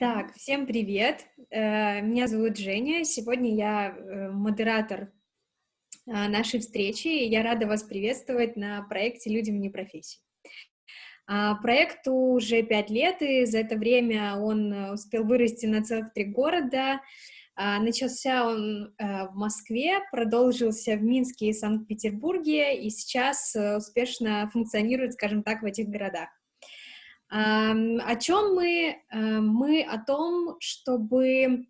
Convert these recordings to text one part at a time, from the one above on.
Так, всем привет. Э, меня зовут Женя. Сегодня я э, модератор а, нашей встречи, и я рада вас приветствовать на проекте «Люди вне профессии». А, проекту уже пять лет, и за это время он э, успел вырасти на целых три города. А, начался он в Москве, продолжился в Минске и Санкт-Петербурге, и сейчас успешно функционирует, скажем так, в этих городах. О чем мы? Э, мы о том, чтобы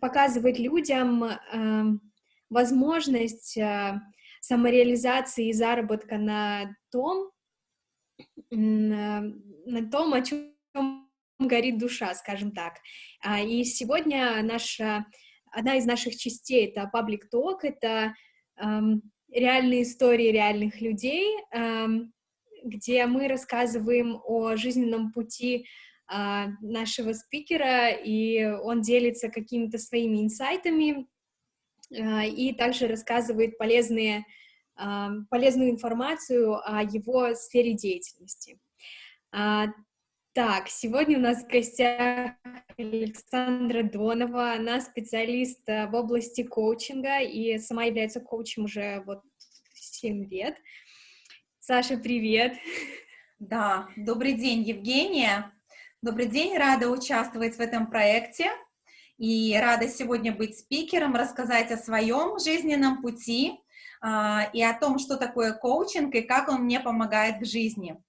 показывать людям эм, возможность э, самореализации и заработка на том, э, на том, о чем горит душа, скажем так. А, и сегодня наша, одна из наших частей — это Public Talk, это эм, реальные истории реальных людей, эм, где мы рассказываем о жизненном пути а, нашего спикера, и он делится какими-то своими инсайтами, а, и также рассказывает полезные, а, полезную информацию о его сфере деятельности. Так, сегодня у нас в гостях Александра Донова, она специалист в области коучинга и сама является коучем уже вот 7 лет. Саша, привет! Да, добрый день, Евгения. Добрый день, рада участвовать в этом проекте и рада сегодня быть спикером, рассказать о своем жизненном пути а, и о том, что такое коучинг и как он мне помогает в жизни.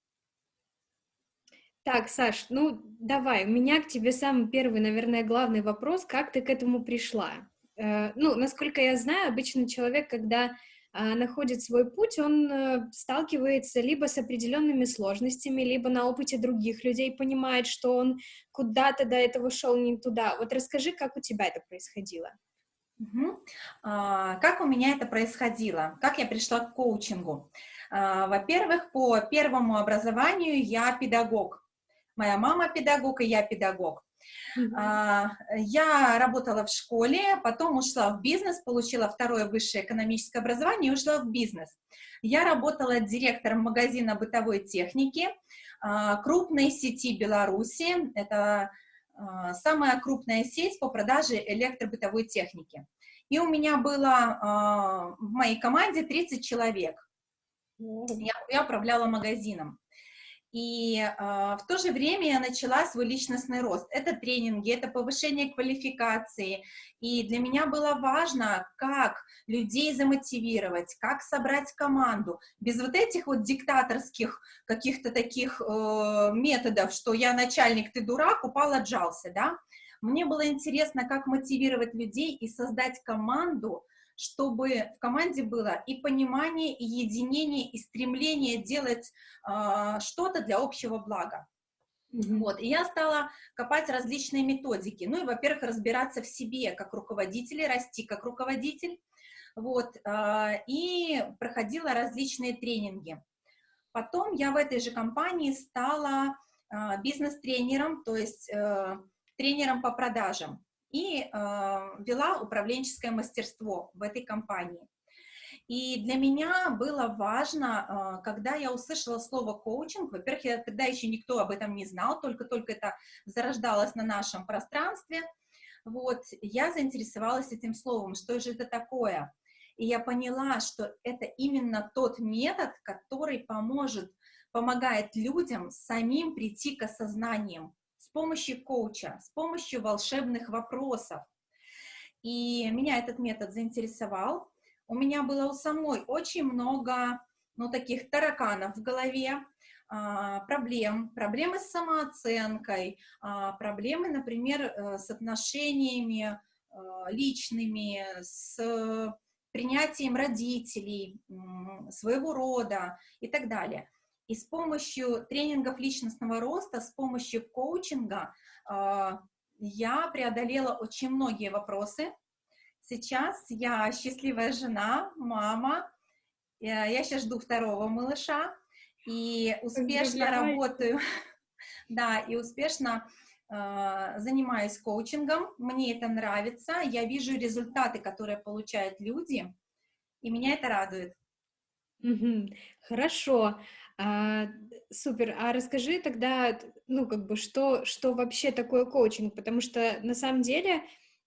Так, Саш, ну давай, у меня к тебе самый первый, наверное, главный вопрос, как ты к этому пришла? Э, ну, насколько я знаю, обычно человек, когда находит свой путь, он э, сталкивается либо с определенными сложностями, либо на опыте других людей понимает, что он куда-то до этого шел не туда. Вот расскажи, как у тебя это происходило. Угу. А, как у меня это происходило? Как я пришла к коучингу? А, Во-первых, по первому образованию я педагог. Моя мама педагог, и я педагог. А, я работала в школе, потом ушла в бизнес, получила второе высшее экономическое образование и ушла в бизнес. Я работала директором магазина бытовой техники а, крупной сети Беларуси. Это а, самая крупная сеть по продаже электробытовой техники. И у меня было в моей команде 30 человек. Я, я управляла магазином. И э, в то же время я начала свой личностный рост. Это тренинги, это повышение квалификации. И для меня было важно, как людей замотивировать, как собрать команду. Без вот этих вот диктаторских каких-то таких э, методов, что я начальник, ты дурак, упал, отжался, да. Мне было интересно, как мотивировать людей и создать команду, чтобы в команде было и понимание, и единение, и стремление делать э, что-то для общего блага. Mm -hmm. Вот, и я стала копать различные методики. Ну и, во-первых, разбираться в себе как руководитель, расти как руководитель. Вот, э, и проходила различные тренинги. Потом я в этой же компании стала э, бизнес-тренером, то есть э, тренером по продажам и э, вела управленческое мастерство в этой компании. И для меня было важно, э, когда я услышала слово коучинг, во-первых, я, тогда еще никто об этом не знал, только-только это зарождалось на нашем пространстве, вот, я заинтересовалась этим словом, что же это такое. И я поняла, что это именно тот метод, который поможет, помогает людям самим прийти к осознаниям, с помощью коуча, с помощью волшебных вопросов. И меня этот метод заинтересовал. У меня было у самой очень много, ну, таких тараканов в голове, а, проблем, проблемы с самооценкой, а, проблемы, например, э, с отношениями а, личными, с принятием родителей, своего рода и так далее. И с помощью тренингов личностного роста, с помощью коучинга э, я преодолела очень многие вопросы. Сейчас я счастливая жена, мама, я сейчас жду второго малыша, и успешно работаю, да, и успешно э, занимаюсь коучингом, мне это нравится, я вижу результаты, которые получают люди, и меня это радует. Хорошо. А, супер. А расскажи тогда, ну, как бы, что, что вообще такое коучинг? Потому что на самом деле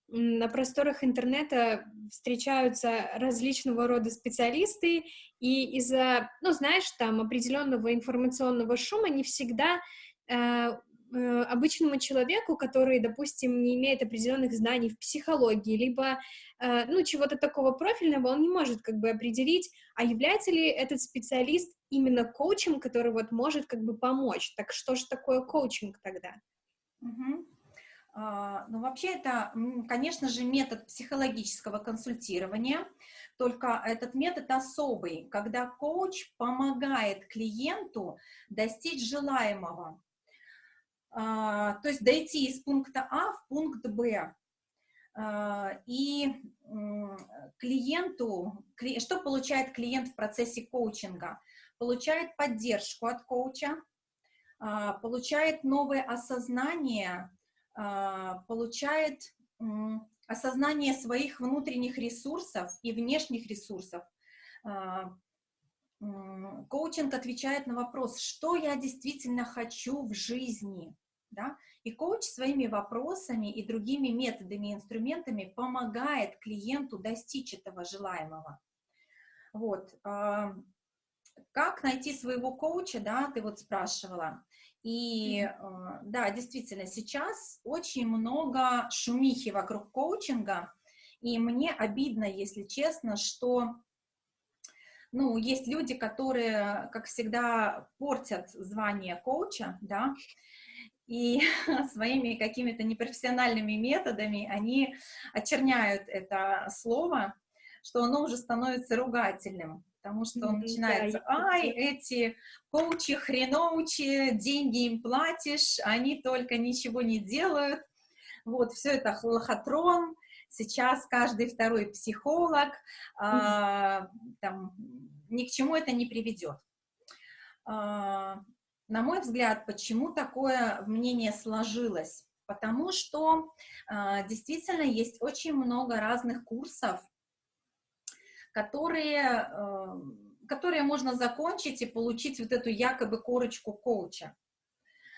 на просторах интернета встречаются различного рода специалисты, и из-за, ну, знаешь, там определенного информационного шума не всегда э, Э, обычному человеку, который, допустим, не имеет определенных знаний в психологии, либо, э, ну, чего-то такого профильного, он не может как бы определить, а является ли этот специалист именно коучем, который вот может как бы помочь. Так что же такое коучинг тогда? Угу. А, ну, вообще это, конечно же, метод психологического консультирования, только этот метод особый, когда коуч помогает клиенту достичь желаемого. А, то есть дойти из пункта А в пункт Б. А, и клиенту, что получает клиент в процессе коучинга? Получает поддержку от коуча, а, получает новое осознание, получает осознание своих внутренних ресурсов и внешних ресурсов. Коучинг отвечает на вопрос, что я действительно хочу в жизни, да? И коуч своими вопросами и другими методами и инструментами помогает клиенту достичь этого желаемого. Вот. Как найти своего коуча, да, ты вот спрашивала. И mm-hmm. да, действительно, сейчас очень много шумихи вокруг коучинга, и мне обидно, если честно, что ну, есть люди, которые, как всегда, портят звание коуча, да, и своими какими-то непрофессиональными методами они очерняют это слово, что оно уже становится ругательным, потому что он начинается, ай, эти коучи, хреноучи, деньги им платишь, они только ничего не делают, вот, все это лохотрон, сейчас каждый второй психолог, а, там, ни к чему это не приведет. А, на мой взгляд, почему такое мнение сложилось? Потому что э, действительно есть очень много разных курсов, которые, э, которые можно закончить и получить вот эту якобы корочку коуча.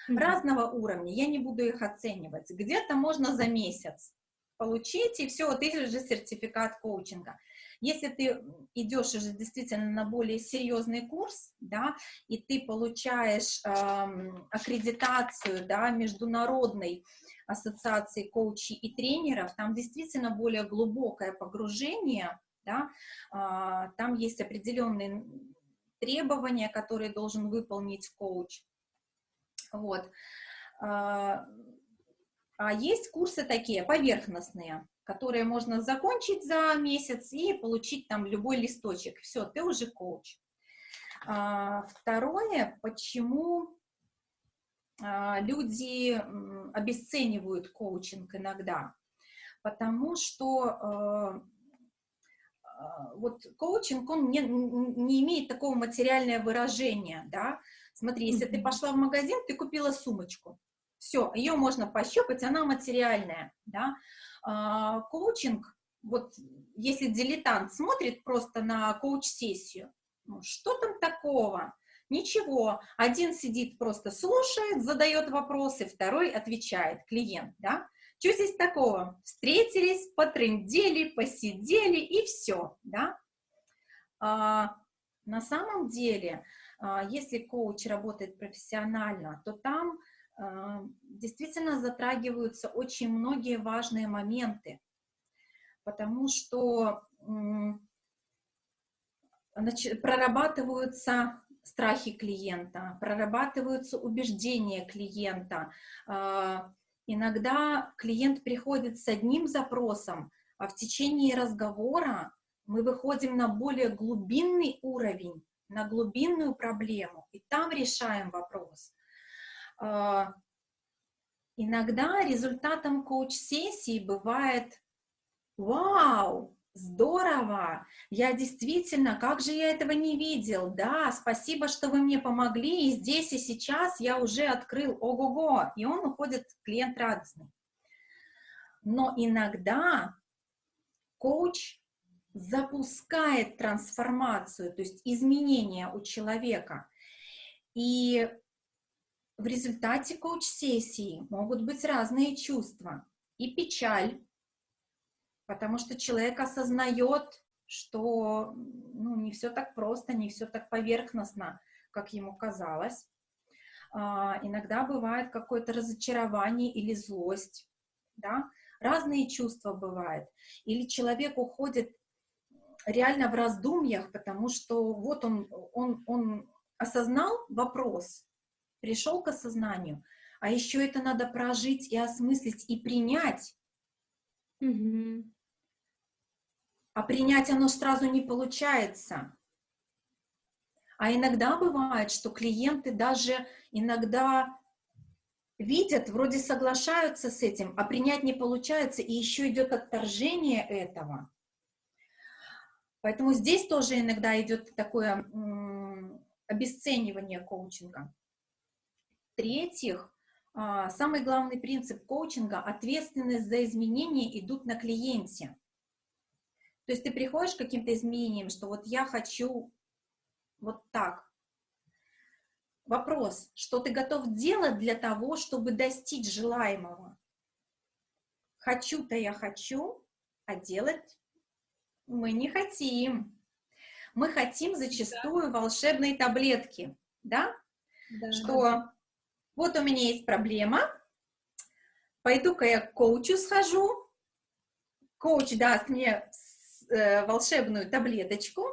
Mm -hmm. Разного уровня, я не буду их оценивать. Где-то можно за месяц получить, и все, ты же сертификат коучинга. Если ты идешь уже действительно на более серьезный курс, да, и ты получаешь эм, аккредитацию, да, международной ассоциации коучей и тренеров, там действительно более глубокое погружение, да, э, там есть определенные требования, которые должен выполнить коуч, вот. Э, а есть курсы такие, поверхностные, которые можно закончить за месяц и получить там любой листочек. Все, ты уже коуч. А, второе, почему а, люди обесценивают коучинг иногда? Потому что а, вот коучинг, он не, не имеет такого материального выражения, да. Смотри, если ты пошла в магазин, ты купила сумочку, все, ее можно пощупать, она материальная, да. А, коучинг, вот если дилетант смотрит просто на коуч-сессию, ну, что там такого? Ничего, один сидит просто слушает, задает вопросы, второй отвечает, клиент, да? Что здесь такого? Встретились, потрындели, посидели и все, да? А, на самом деле, а, если коуч работает профессионально, то там а, действительно затрагиваются очень многие важные моменты, потому что прорабатываются страхи клиента, прорабатываются убеждения клиента. Иногда клиент приходит с одним запросом, а в течение разговора мы выходим на более глубинный уровень, на глубинную проблему, и там решаем вопрос. А, иногда результатом коуч-сессии бывает «Вау, здорово! Я действительно, как же я этого не видел? Да, спасибо, что вы мне помогли, и здесь и сейчас я уже открыл ого-го!» И он уходит, клиент радостный. Но иногда коуч запускает трансформацию, то есть изменения у человека. И в результате коуч-сессии могут быть разные чувства. И печаль, потому что человек осознает, что ну, не все так просто, не все так поверхностно, как ему казалось. А, иногда бывает какое-то разочарование или злость, да, разные чувства бывают. Или человек уходит реально в раздумьях, потому что вот он, он, он осознал вопрос, пришел к осознанию, а еще это надо прожить и осмыслить и принять. Mm-hmm. А принять оно сразу не получается. А иногда бывает, что клиенты даже иногда видят, вроде соглашаются с этим, а принять не получается, и еще идет отторжение этого. Поэтому здесь тоже иногда идет такое обесценивание коучинга. В-третьих, самый главный принцип коучинга – ответственность за изменения идут на клиенте. То есть ты приходишь к каким-то изменениям, что вот я хочу вот так. Вопрос, что ты готов делать для того, чтобы достичь желаемого? Хочу-то я хочу, а делать мы не хотим. Мы хотим зачастую да. волшебные таблетки, да? да? Что вот у меня есть проблема, пойду-ка я к коучу схожу, коуч даст мне э, волшебную таблеточку,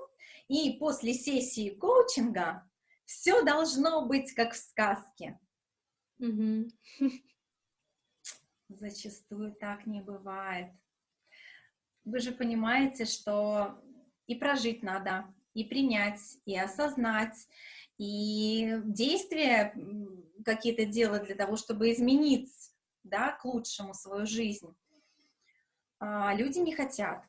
и после сессии коучинга все должно быть как в сказке. Угу. Зачастую так не бывает. Вы же понимаете, что и прожить надо, и принять, и осознать, и действия какие-то делать для того, чтобы изменить да, к лучшему свою жизнь. А, люди не хотят.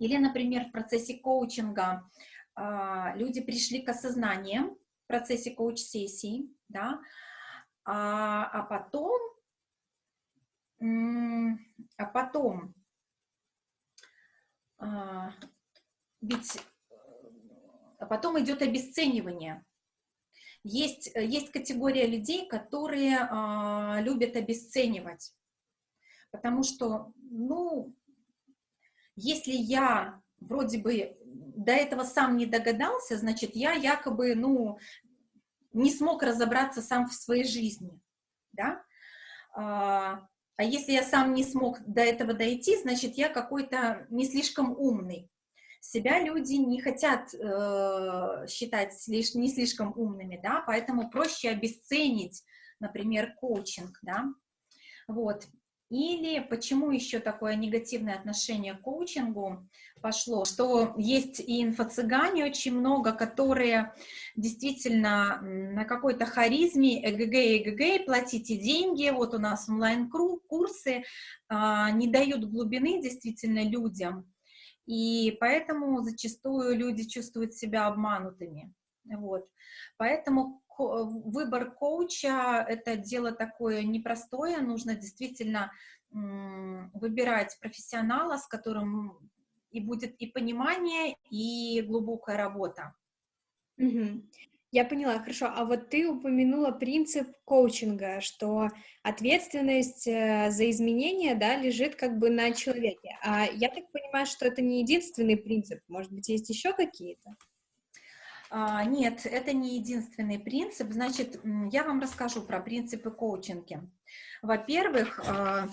Или, например, в процессе коучинга а, люди пришли к осознанию в процессе коуч-сессии, да, а, а потом, а потом, а, ведь потом идет обесценивание. Есть, есть категория людей, которые а, любят обесценивать, потому что, ну, если я вроде бы до этого сам не догадался, значит, я якобы, ну, не смог разобраться сам в своей жизни, да, а, а если я сам не смог до этого дойти, значит, я какой-то не слишком умный. Себя люди не хотят э, считать слиш, не слишком умными, да, поэтому проще обесценить, например, коучинг, да, вот. Или почему еще такое негативное отношение к коучингу пошло, что есть и инфо-цыгане очень много, которые действительно на какой-то харизме, эгг, эгг, платите деньги, вот у нас онлайн-курсы, а, не дают глубины действительно людям, и поэтому зачастую люди чувствуют себя обманутыми. Вот. Поэтому выбор коуча — это дело такое непростое, нужно действительно выбирать профессионала, с которым и будет и понимание, и глубокая работа. Угу. Я поняла, хорошо. А вот ты упомянула принцип коучинга, что ответственность э, за изменения, да, лежит как бы на человеке. А я так понимаю, что это не единственный принцип. Может быть, есть еще какие-то? А, нет, это не единственный принцип. Значит, я вам расскажу про принципы коучинга. Во-первых, а,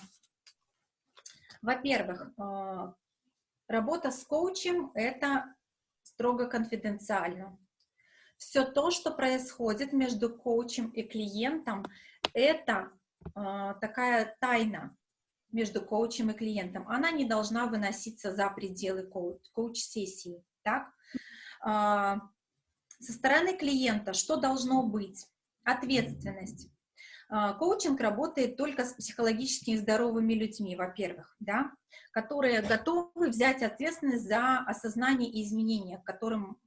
во-первых, а, работа с коучем – это строго конфиденциально. Все то, что происходит между коучем и клиентом, это такая тайна между коучем и клиентом. Она не должна выноситься за пределы коуч-сессии. Так? Со стороны клиента что должно быть? Ответственность. А, коучинг работает только с психологически здоровыми людьми, во-первых, да, которые готовы взять ответственность за осознание и изменения, к которым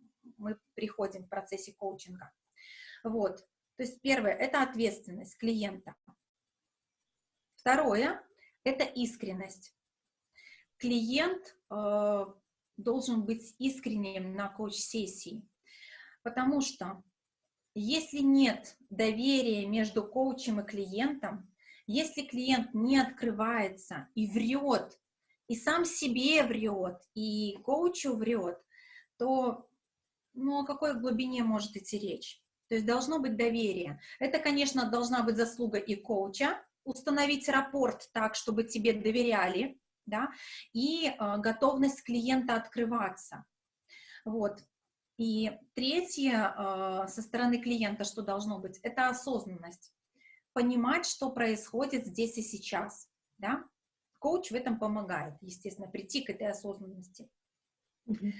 мы приходим в процессе коучинга. Вот. То есть первое – это ответственность клиента. Второе – это искренность. Клиент э, должен быть искренним на коуч-сессии. Потому что Если нет доверия между коучем и клиентом, если клиент не открывается и врет, и сам себе врет, и коучу врет, то ну, о какой глубине может идти речь? То есть должно быть доверие. Это, конечно, должна быть заслуга и коуча, установить рапорт так, чтобы тебе доверяли, да, и э, готовность клиента открываться. Вот. И третье, э, со стороны клиента, что должно быть, это осознанность. Понимать, что происходит здесь и сейчас, да. Коуч в этом помогает, естественно, прийти к этой осознанности. Mm -hmm.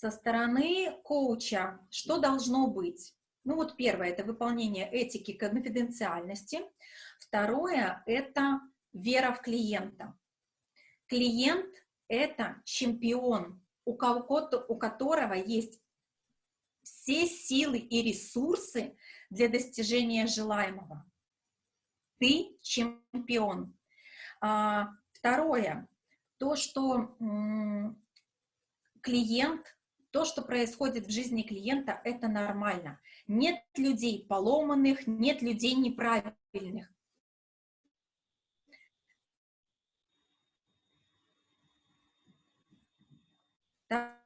Со стороны коуча, что должно быть? Ну вот первое, это выполнение этики конфиденциальности. Второе, это вера в клиента. Клиент – это чемпион, у, кого у которого есть все силы и ресурсы для достижения желаемого. Ты чемпион. А, второе, то, что клиент, то, что происходит в жизни клиента, это нормально. Нет людей поломанных, нет людей неправильных. Так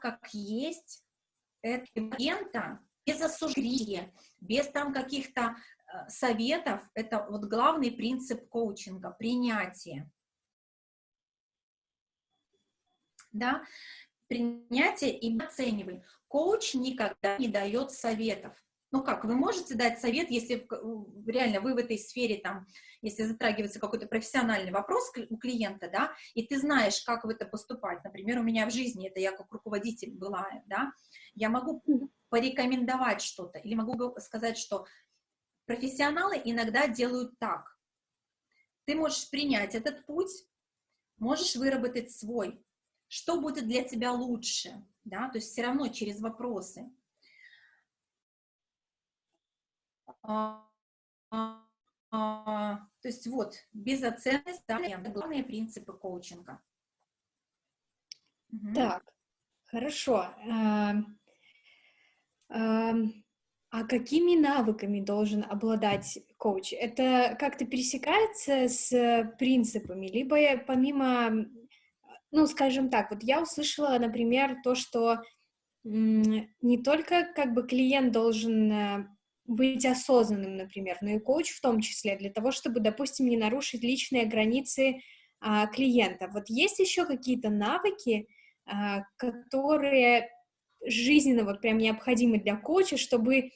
как есть, это клиента без осуждения, без там каких-то э, советов, это вот главный принцип коучинга, принятие. Да? принятие и оценивай. Коуч никогда не дает советов. Ну как, вы можете дать совет, если реально вы в этой сфере, там, если затрагивается какой-то профессиональный вопрос у клиента, да, и ты знаешь, как в это поступать. Например, у меня в жизни, это я как руководитель была, да, я могу порекомендовать что-то, или могу сказать, что профессионалы иногда делают так. Ты можешь принять этот путь, можешь выработать свой, что будет для тебя лучше, да, то есть все равно через вопросы. А, а, а, то есть вот, безоценность, да, главные принципы коучинга. Так, хорошо. А, а какими навыками должен обладать коуч? Это как-то пересекается с принципами, либо помимо ну, скажем так, вот я услышала, например, то, что не только как бы клиент должен э, быть осознанным, например, но и коуч в том числе, для того, чтобы, допустим, не нарушить личные границы а, клиента. Вот есть еще какие-то навыки, а, которые жизненно вот прям необходимы для коуча, чтобы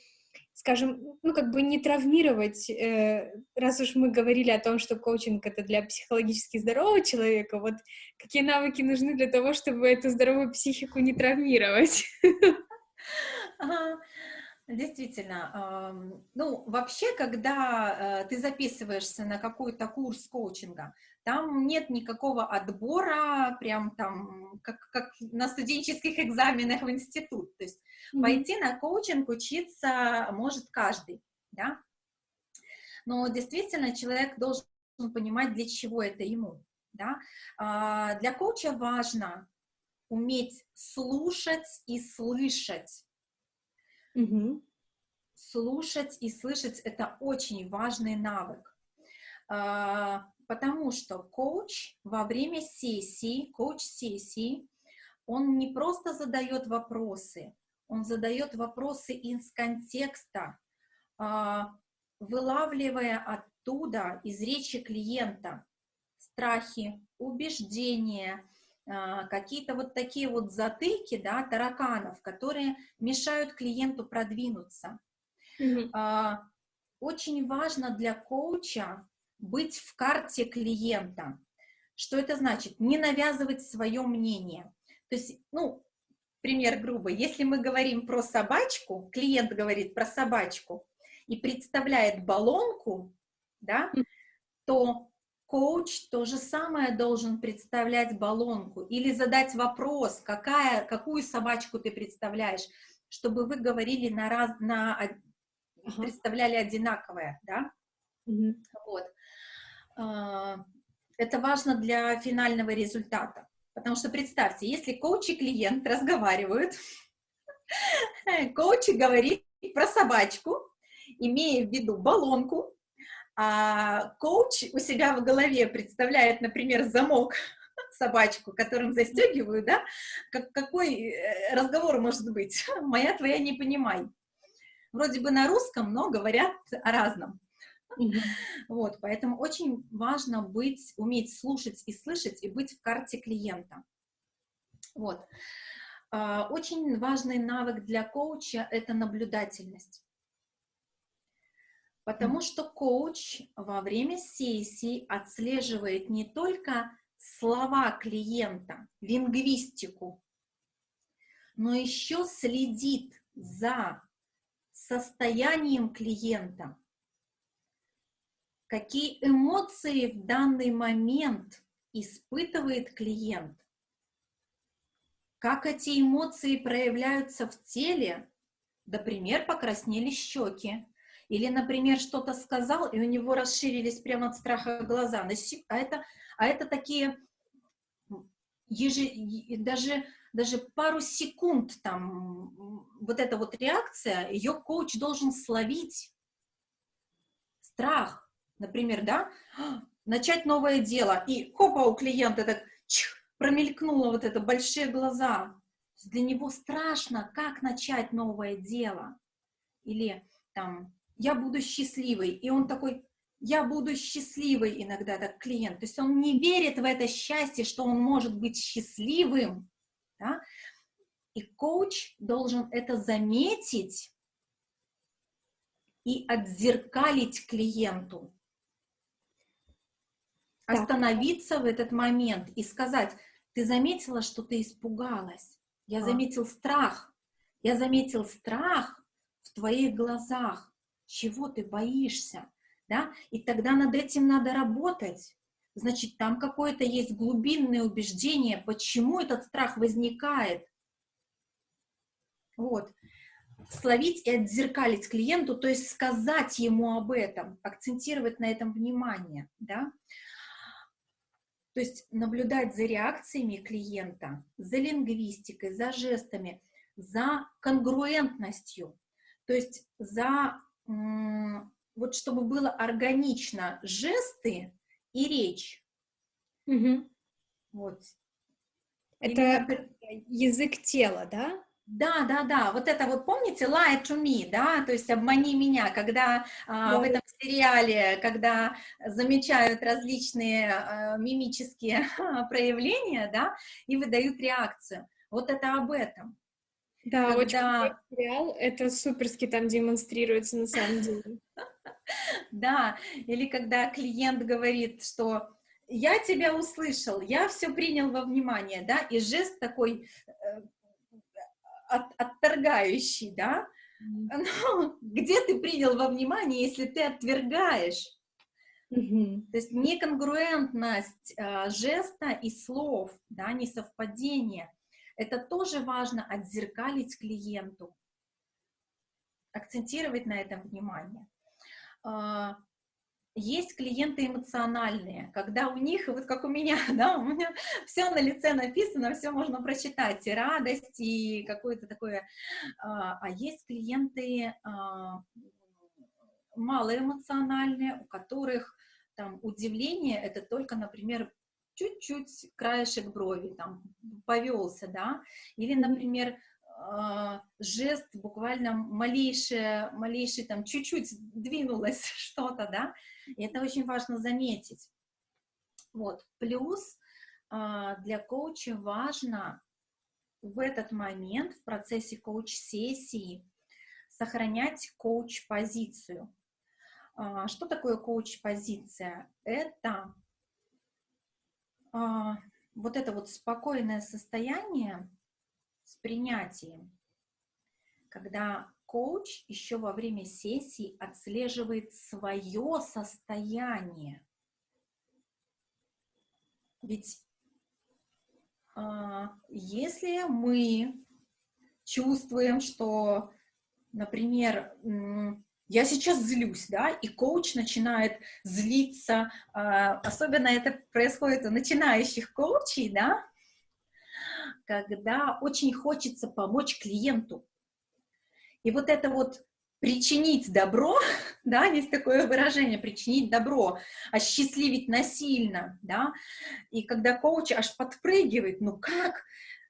скажем, ну, как бы не травмировать, э, раз уж мы говорили о том, что коучинг — это для психологически здорового человека, вот какие навыки нужны для того, чтобы эту здоровую психику не травмировать? Действительно. Ну, вообще, когда э, ты записываешься на какой-то курс коучинга, там нет никакого отбора, прям там, как, как на студенческих экзаменах в институт. То есть mm -hmm. пойти на коучинг учиться может каждый, да. Но действительно человек должен понимать, для чего это ему, да. А, для коуча важно уметь слушать и слышать. Mm -hmm. Слушать и слышать — это очень важный навык. А, потому что коуч во время сессии, коуч-сессии, он не просто задает вопросы, он задает вопросы из контекста, а, вылавливая оттуда, из речи клиента, страхи, убеждения, а, какие-то вот такие вот затыки, да, тараканов, которые мешают клиенту продвинуться. Mm -hmm. Очень важно для коуча быть в карте клиента. Что это значит? Не навязывать свое мнение. То есть, ну, пример грубый. Если мы говорим про собачку, клиент говорит про собачку и представляет баллонку, да, то коуч то же самое должен представлять баллонку или задать вопрос, какая, какую собачку ты представляешь, чтобы вы говорили на раз, на, представляли одинаковое, да, угу. вот. А, это важно для финального результата. Потому что представьте, если коуч и клиент разговаривают, коуч говорит про собачку, имея в виду баллонку, а коуч у себя в голове представляет, например, замок, собачку, которым застегиваю, да, как, какой э, разговор может быть? Моя, твоя, не понимай. Вроде бы на русском, но говорят о разном. Вот, поэтому очень важно быть, уметь слушать и слышать, и быть в карте клиента. Вот. А, очень важный навык для коуча – это наблюдательность. Потому что коуч во время сессии отслеживает не только слова клиента, лингвистику, но еще следит за состоянием клиента, какие эмоции в данный момент испытывает клиент, как эти эмоции проявляются в теле, например, покраснели щеки, или, например, что-то сказал, и у него расширились прямо от страха глаза. А это, а это такие еже, даже, даже пару секунд там вот эта вот реакция, ее коуч должен словить. Страх, например, да, начать новое дело, и хопа, у клиента так чих, промелькнуло вот это, большие глаза. Для него страшно, как начать новое дело. Или там, я буду счастливый, и он такой, я буду счастливый иногда, так клиент. То есть он не верит в это счастье, что он может быть счастливым. Да? И коуч должен это заметить и отзеркалить клиенту. Остановиться в этот момент и сказать, ты заметила, что ты испугалась. Я заметил страх. Я заметил страх в твоих глазах. Чего ты боишься? Да? И тогда над этим надо работать. Значит, там какое-то есть глубинное убеждение, почему этот страх возникает. Вот. Словить и отзеркалить клиенту, то есть сказать ему об этом, акцентировать на этом внимание. Да? То есть наблюдать за реакциями клиента, за лингвистикой, за жестами, за конгруентностью, то есть за, вот чтобы было органично жесты и речь. Угу. Вот. Это Или, язык тела, да? Да, да, да, вот это вот, помните, lie to me, да, то есть обмани меня, когда а, в этом сериале, когда замечают различные а, мимические проявления, да, и выдают реакцию. Вот это об этом. Да, когда... очень сериал, это суперски там демонстрируется на самом деле. Да, или когда клиент говорит, что я тебя услышал, я все принял во внимание, да, и жест такой э, от, отторгающий, да, ну, где ты принял во внимание, если ты отвергаешь? Mm То есть неконгруентность э, жеста и слов, да, несовпадение. Это тоже важно отзеркалить клиенту, акцентировать на этом внимание. А, есть клиенты эмоциональные, когда у них, вот как у меня, да, у меня все на лице написано, все можно прочитать, и радость, и какое-то такое, а, а есть клиенты а, малоэмоциональные, у которых там удивление, это только, например, чуть-чуть краешек брови, там, повелся, да, или, например, жест, буквально малейшее, малейший там чуть-чуть двинулось что-то, да, и это очень важно заметить. Вот, плюс а, для коуча важно в этот момент, в процессе коуч-сессии, сохранять коуч-позицию. А, что такое коуч-позиция? Это вот это вот спокойное состояние, с принятием, когда коуч еще во время сессии отслеживает свое состояние. Ведь э, если мы чувствуем, что, например, я сейчас злюсь, да, и коуч начинает злиться, э, особенно это происходит у начинающих коучей, да, когда очень хочется помочь клиенту. И вот это вот причинить добро, да, есть такое выражение, причинить добро, осчастливить насильно, да, и когда коуч аж подпрыгивает, ну как,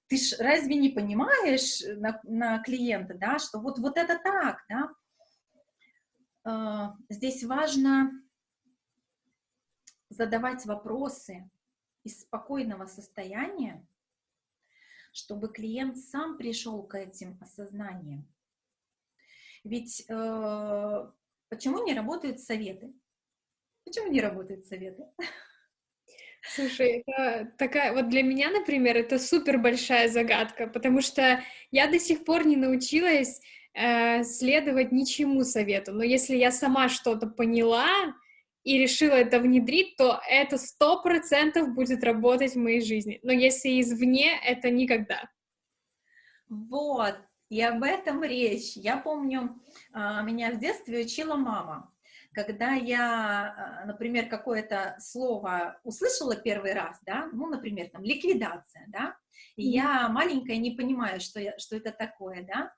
ты ж разве не понимаешь на, на клиента, да, что вот, вот это так, да, э, здесь важно задавать вопросы из спокойного состояния, чтобы клиент сам пришел к этим осознаниям. Ведь э, почему не работают советы? Почему не работают советы? Слушай, это такая, вот для меня, например, это супер большая загадка, потому что я до сих пор не научилась э, следовать ничему совету, но если я сама что-то поняла и решила это внедрить, то это сто процентов будет работать в моей жизни, но если извне, это никогда. Вот, и об этом речь. Я помню, а, меня в детстве учила мама. Когда я, а, например, какое-то слово услышала первый раз, да, ну, например, там, ликвидация, да, и я маленькая не понимаю, что, я, что это такое, да,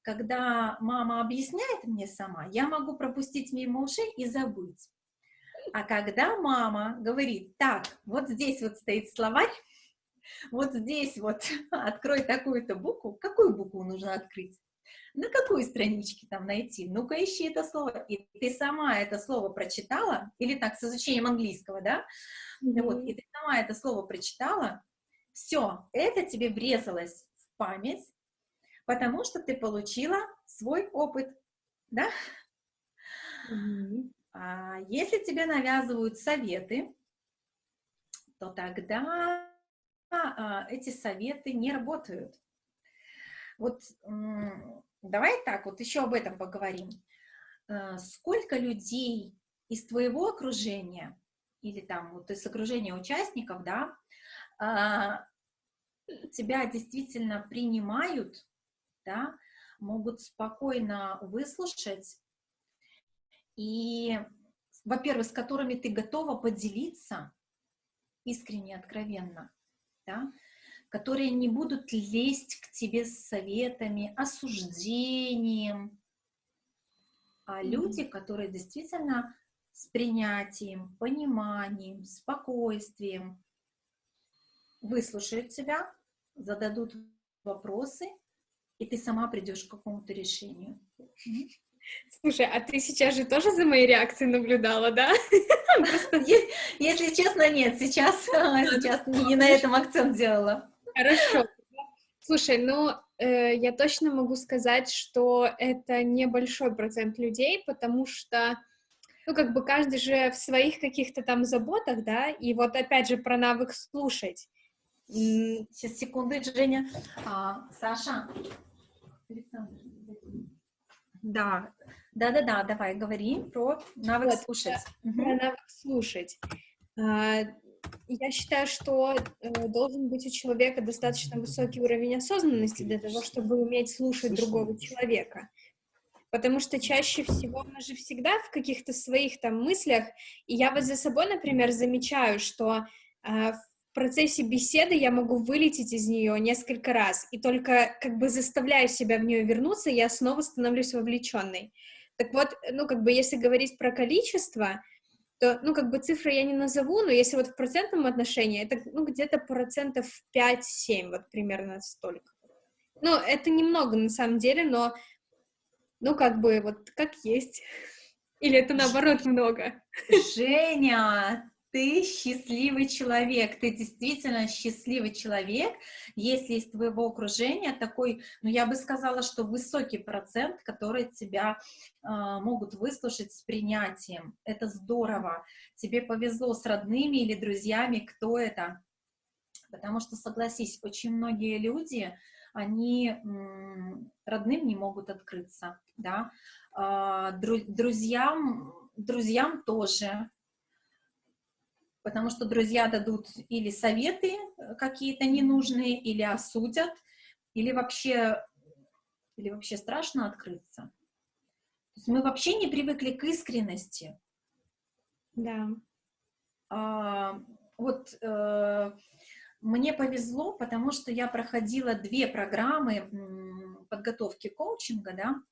когда мама объясняет мне сама, я могу пропустить мимо ушей и забыть. А когда мама говорит, так, вот здесь вот стоит словарь, вот здесь вот открой такую-то букву, какую букву нужно открыть? На какой страничке там найти? Ну-ка ищи это слово. И ты сама это слово прочитала, или так, с изучением английского, да? Mm -hmm. Вот, и ты сама это слово прочитала, все, это тебе врезалось в память, потому что ты получила свой опыт, да? Mm -hmm. А если тебе навязывают советы, то тогда а, эти советы не работают. Вот давай так, вот еще об этом поговорим. А, сколько людей из твоего окружения или там вот из окружения участников, да, тебя действительно принимают, да, могут спокойно выслушать и, во-первых, с которыми ты готова поделиться искренне, откровенно, да, которые не будут лезть к тебе с советами, осуждением, а люди, которые действительно с принятием, пониманием, спокойствием выслушают тебя, зададут вопросы, и ты сама придешь к какому-то решению. Слушай, а ты сейчас же тоже за моей реакцией наблюдала, да? Если честно, нет, сейчас, сейчас не на этом акцент делала. Хорошо. Слушай, ну, э, я точно могу сказать, что это небольшой процент людей, потому что, ну, как бы каждый же в своих каких-то там заботах, да, и вот опять же про навык слушать. Сейчас, секунду, Женя. А, Саша. Да, да-да-да, давай, говори про навык вот, слушать. Про угу. навык слушать. А, я считаю, что э, должен быть у человека достаточно высокий уровень осознанности для того, чтобы уметь слушать другого человека. Потому что чаще всего мы же всегда в каких-то своих там мыслях, и я вот за собой, например, замечаю, что э, в процессе беседы я могу вылететь из нее несколько раз, и только как бы заставляю себя в нее вернуться, я снова становлюсь вовлеченной. Так вот, ну, как бы, если говорить про количество, то, ну, как бы, цифры я не назову, но если вот в процентном отношении, это, ну, где-то процентов 5-7, вот примерно столько. Ну, это немного на самом деле, но, ну, как бы, вот как есть. Или это наоборот много? Женя, ты счастливый человек, ты действительно счастливый человек, если из твоего окружения такой, ну, я бы сказала, что высокий процент, который тебя э, могут выслушать с принятием. Это здорово. Тебе повезло с родными или друзьями, кто это? Потому что, согласись, очень многие люди, они родным не могут открыться, да, а, друзьям, друзьям тоже, потому что друзья дадут или советы э, какие-то ненужные, или осудят, или вообще, или вообще страшно открыться. То есть мы вообще не привыкли к искренности. Да. А, вот э, мне повезло, потому что я проходила две программы подготовки коучинга, да,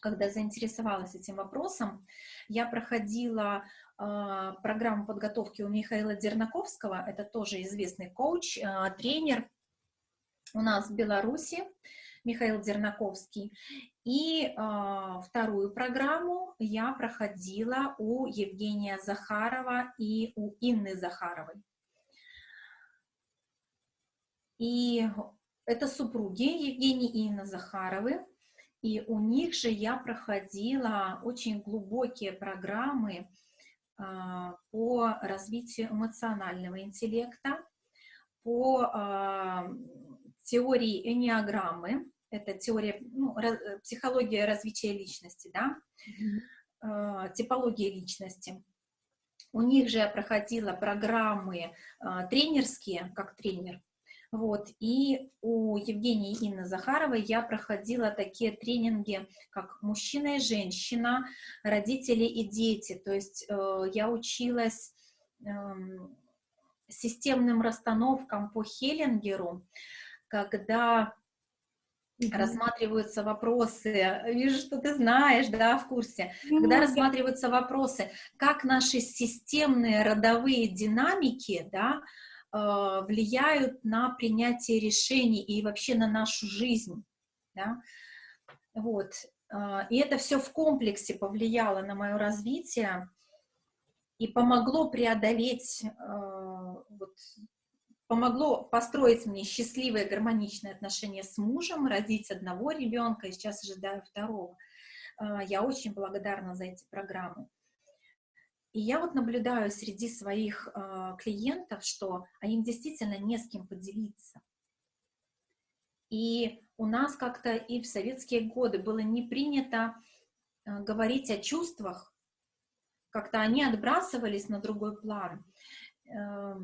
когда заинтересовалась этим вопросом, я проходила э, программу подготовки у Михаила Дернаковского, это тоже известный коуч, э, тренер у нас в Беларуси, Михаил Дернаковский. И э, вторую программу я проходила у Евгения Захарова и у Инны Захаровой. И это супруги Евгений и Инна Захаровы. И у них же я проходила очень глубокие программы а, по развитию эмоционального интеллекта, по а, теории энеограммы, это теория, ну, психология развития личности, да, mm -hmm. типология личности. У них же я проходила программы тренерские, как тренер, вот. И у Евгении Инны Захаровой я проходила такие тренинги, как мужчина и женщина, родители и дети. То есть э, я училась э, системным расстановкам по Хеллингеру, когда -hmm. рассматриваются вопросы, вижу, что ты знаешь, да, в курсе, когда рассматриваются вопросы, как наши системные родовые динамики, да, влияют на принятие решений и вообще на нашу жизнь. Да? Вот. Э, и это все в комплексе повлияло на мое развитие и помогло преодолеть, э, вот, помогло построить мне счастливые, гармоничные отношения с мужем, родить одного ребенка, и сейчас ожидаю второго. Я очень благодарна за эти программы. И я вот наблюдаю среди своих э, клиентов, что им действительно не с кем поделиться. И у нас как-то и в советские годы было не принято э, говорить о чувствах, как-то они отбрасывались на другой план. Э,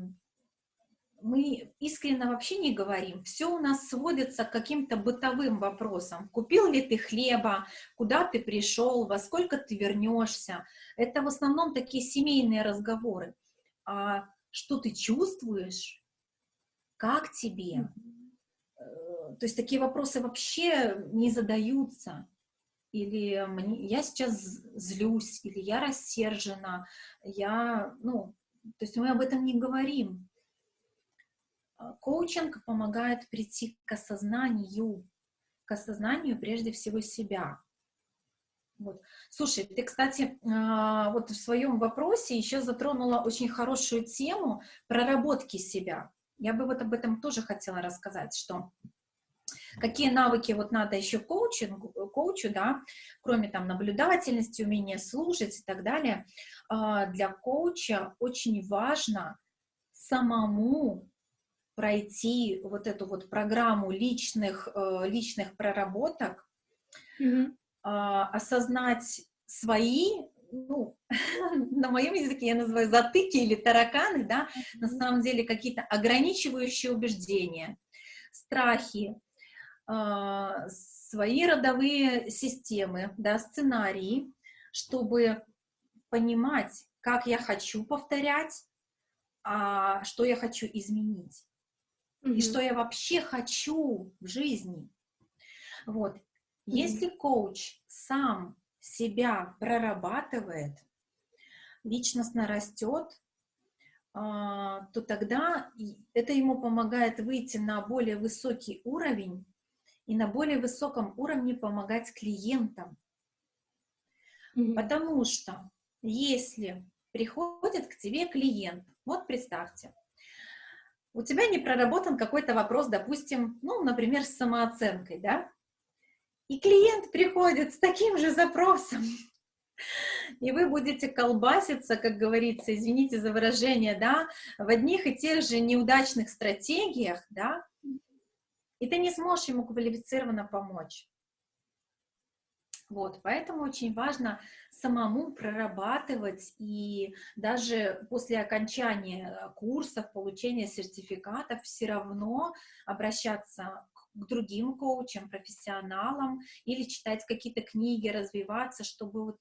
мы искренне вообще не говорим. Все у нас сводится к каким-то бытовым вопросам. Купил ли ты хлеба, куда ты пришел, во сколько ты вернешься. Это в основном такие семейные разговоры. А что ты чувствуешь, как тебе? Э, то есть такие вопросы вообще не задаются. Или я сейчас злюсь, или я рассержена, я, ну, то есть мы об этом не говорим. А, коучинг помогает прийти к осознанию, к осознанию прежде всего себя. Вот. Слушай, ты, кстати, а, вот в своем вопросе еще затронула очень хорошую тему проработки себя. Я бы вот об этом тоже хотела рассказать, что какие навыки вот надо еще коучингу, коучу, да, кроме там наблюдательности, умения слушать и так далее, а, для коуча очень важно самому пройти вот эту вот программу личных, э, личных проработок, mm -hmm. осознать свои, ну, на моем языке я называю затыки или тараканы, да, mm -hmm. на самом деле какие-то ограничивающие убеждения, страхи, а, свои родовые системы, да, сценарии, чтобы понимать, как я хочу повторять, а что я хочу изменить mm -hmm. и что я вообще хочу в жизни. Вот. Mm -hmm. Если коуч сам себя прорабатывает, личностно растет, а, то тогда это ему помогает выйти на более высокий уровень и на более высоком уровне помогать клиентам. Mm -hmm. Потому что если приходит к тебе клиент, вот представьте, у тебя не проработан какой-то вопрос, допустим, ну, например, с самооценкой, да, и клиент приходит с таким же запросом, и вы будете колбаситься, как говорится, извините за выражение, да, в одних и тех же неудачных стратегиях, да, и ты не сможешь ему квалифицированно помочь. Вот, поэтому очень важно самому прорабатывать и даже после окончания курсов, получения сертификатов все равно обращаться к другим коучам, профессионалам или читать какие-то книги, развиваться, чтобы вот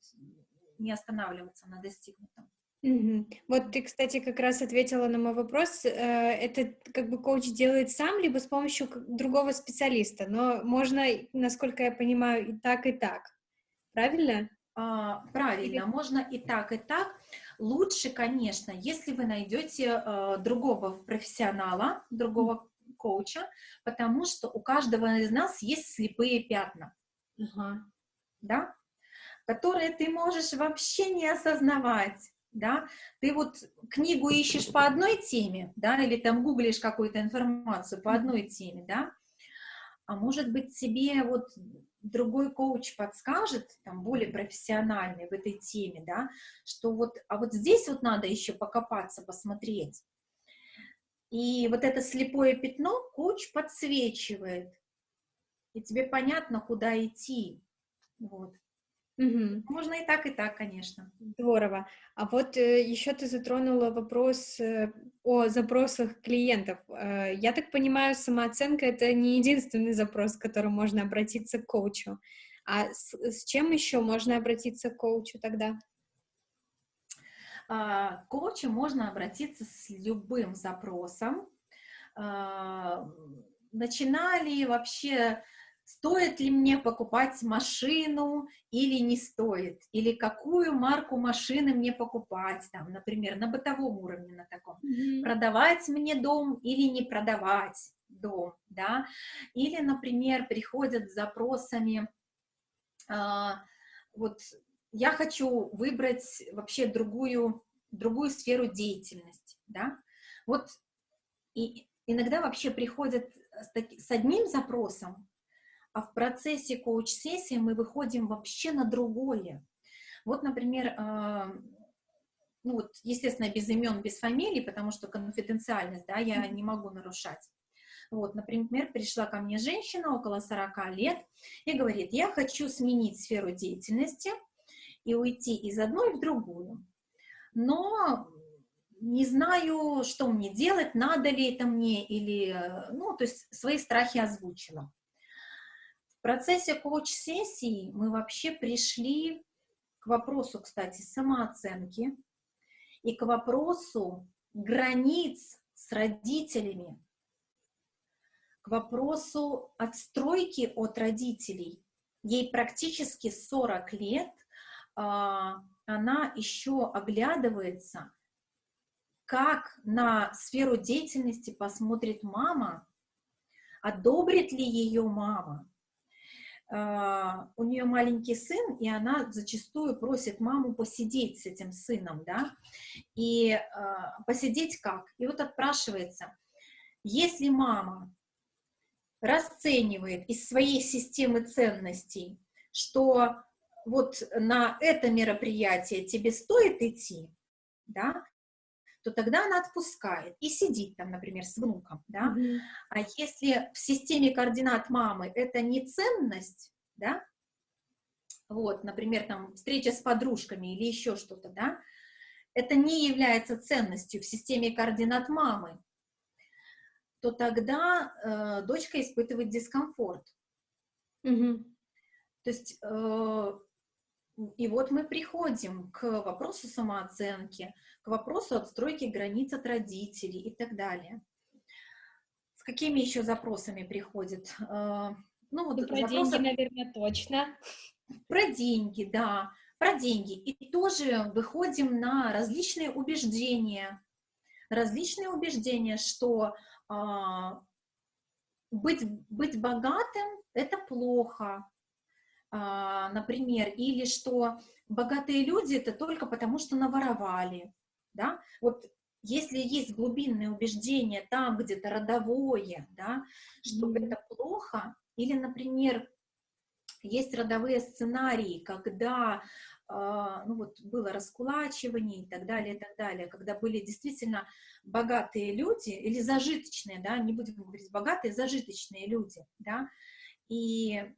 не останавливаться на достигнутом. Мгм. Вот ты, кстати, как раз ответила на мой вопрос. Э, это как бы коуч делает сам, либо с помощью другого специалиста, но можно, насколько я понимаю, и так, и так. Правильно? А, правильно, можно и так, и так. Лучше, конечно, если вы найдете э, другого профессионала, другого коуча, потому что у каждого из нас есть слепые пятна, Ага. да, которые ты можешь вообще не осознавать, да. Ты вот книгу ищешь по одной теме, да, или там гуглишь какую-то информацию по одной теме, да, а может быть тебе вот другой коуч подскажет, там, более профессиональный в этой теме, да, что вот, а вот здесь вот надо еще покопаться, посмотреть. И вот это слепое пятно коуч подсвечивает, и тебе понятно, куда идти. Вот. Мгм. Можно и так, и так, конечно. Здорово. А вот э, еще ты затронула вопрос э, о запросах клиентов. Э, я так понимаю, самооценка — это не единственный запрос, с которым можно обратиться к коучу. А с, с чем еще можно обратиться к коучу тогда? А, К коучу можно обратиться с любым запросом. А, Начинали вообще, стоит ли мне покупать машину или не стоит, или какую марку машины мне покупать, там, например, на бытовом уровне на таком, продавать мне дом или не продавать дом, да, или, например, приходят с запросами, а, вот я хочу выбрать вообще другую, другую сферу деятельности, да, вот и иногда вообще приходят с, таки- с одним запросом, а в процессе коуч-сессии мы выходим вообще на другое. Вот, например, а, ну вот, естественно, без имен, без фамилий, потому что конфиденциальность, да, я не могу нарушать. Вот, например, пришла ко мне женщина около 40 лет и говорит, я хочу сменить сферу деятельности и уйти из одной в другую, но не знаю, что мне делать, надо ли это мне, или, ну, то есть свои страхи озвучила. Процессе коуч-сессии мы вообще пришли к вопросу, кстати, самооценки и к вопросу границ с родителями, к вопросу отстройки от родителей. Ей практически 40 лет, а, она еще оглядывается, как на сферу деятельности посмотрит мама, одобрит ли ее мама. А, У нее маленький сын, и она зачастую просит маму посидеть с этим сыном, да, и а, посидеть как? И вот отпрашивается, если мама расценивает из своей системы ценностей, что вот на это мероприятие тебе стоит идти, да, то тогда она отпускает и сидит там, например, с внуком, да. Мгм. А если в системе координат мамы это не ценность, да, вот, например, там встреча с подружками или еще что-то, да, это не является ценностью в системе координат мамы, то тогда э, дочка испытывает дискомфорт. Мгм. То есть, э, и вот мы приходим к вопросу самооценки, к вопросу отстройки границ от родителей и так далее. С какими еще запросами приходят? Э, ну, вот Ну, про запросы- деньги, наверное, точно. Про деньги, да, про деньги. И тоже выходим на различные убеждения. Различные убеждения, что а, быть, быть богатым – это плохо, например, или что богатые люди – это только потому, что наворовали, да, вот если есть глубинные убеждения там где-то родовое, да, что Мгм. это плохо, или, например, есть родовые сценарии, когда а, ну вот было раскулачивание и так далее, и так далее, когда были действительно богатые люди, или зажиточные, да, не будем говорить богатые, зажиточные люди, да, и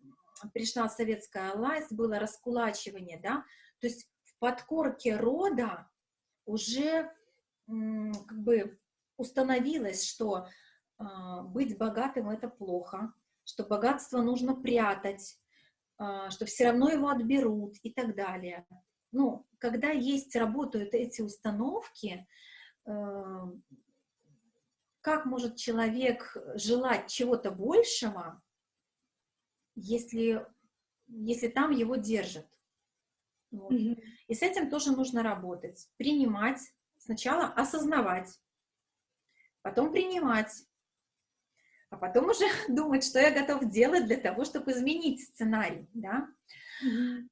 пришла советская власть, было раскулачивание, да, то есть в подкорке рода уже как бы установилось, что а, быть богатым это плохо, что богатство нужно прятать, а, что все равно его отберут и так далее. ну, когда есть, работают эти установки, э, как может человек желать чего-то большего, если, если там его держат? Вот. Mm -hmm. И с этим тоже нужно работать, принимать, сначала осознавать, потом принимать, а потом уже думать, что я готов делать для того, чтобы изменить сценарий, да. Mm -hmm.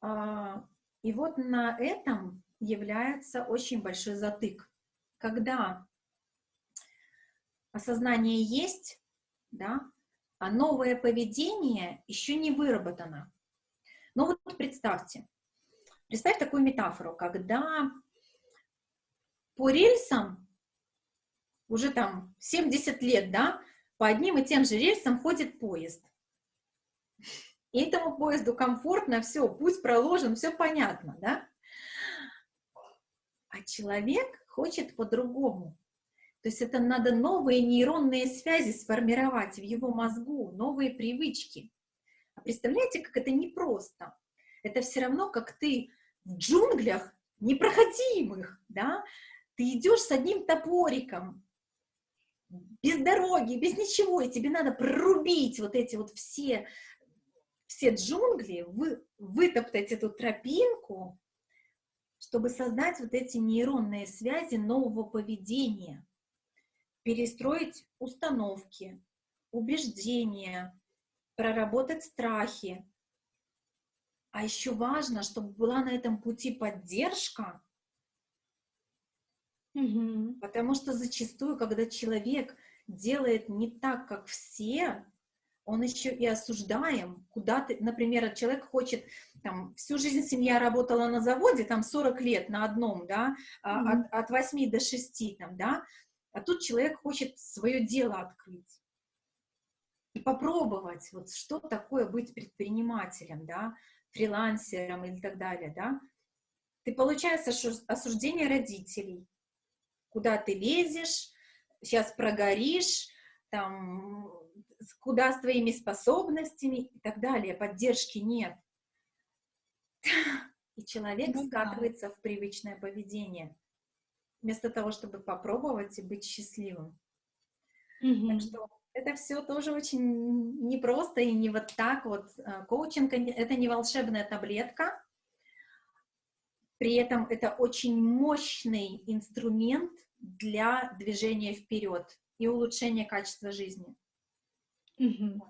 а, и вот на этом является очень большой затык. Когда осознание есть, да, а новое поведение еще не выработано. Но вот представьте, представь такую метафору, когда по рельсам уже там 70 лет, да, по одним и тем же рельсам ходит поезд. И этому поезду комфортно, все, путь проложен, все понятно, да? А человек хочет по-другому. То есть это надо новые нейронные связи сформировать в его мозгу, новые привычки. А представляете, как это непросто? Это все равно, как ты в джунглях непроходимых, да? Ты идешь с одним топориком, без дороги, без ничего, и тебе надо прорубить вот эти вот все все джунгли, вы, вытоптать эту тропинку, чтобы создать вот эти нейронные связи нового поведения, перестроить установки, убеждения, проработать страхи. А еще важно, чтобы была на этом пути поддержка, угу. потому что зачастую, когда человек делает не так, как все, он еще и осуждаем, куда ты, например, человек хочет, там, всю жизнь семья работала на заводе, там, 40 лет на одном, да, mm -hmm. от, от 8 до 6, там, да, а тут человек хочет свое дело открыть и попробовать, вот, что такое быть предпринимателем, да, фрилансером или так далее, да, ты получаешь осуждение родителей, куда ты лезешь, сейчас прогоришь, там, куда с твоими способностями и так далее, поддержки нет. И человек ну, скатывается да. в привычное поведение, вместо того, чтобы попробовать и быть счастливым. Угу. Так что это все тоже очень непросто и не вот так вот. Э, коучинг — это не волшебная таблетка, при этом это очень мощный инструмент для движения вперед и улучшения качества жизни. Мгм.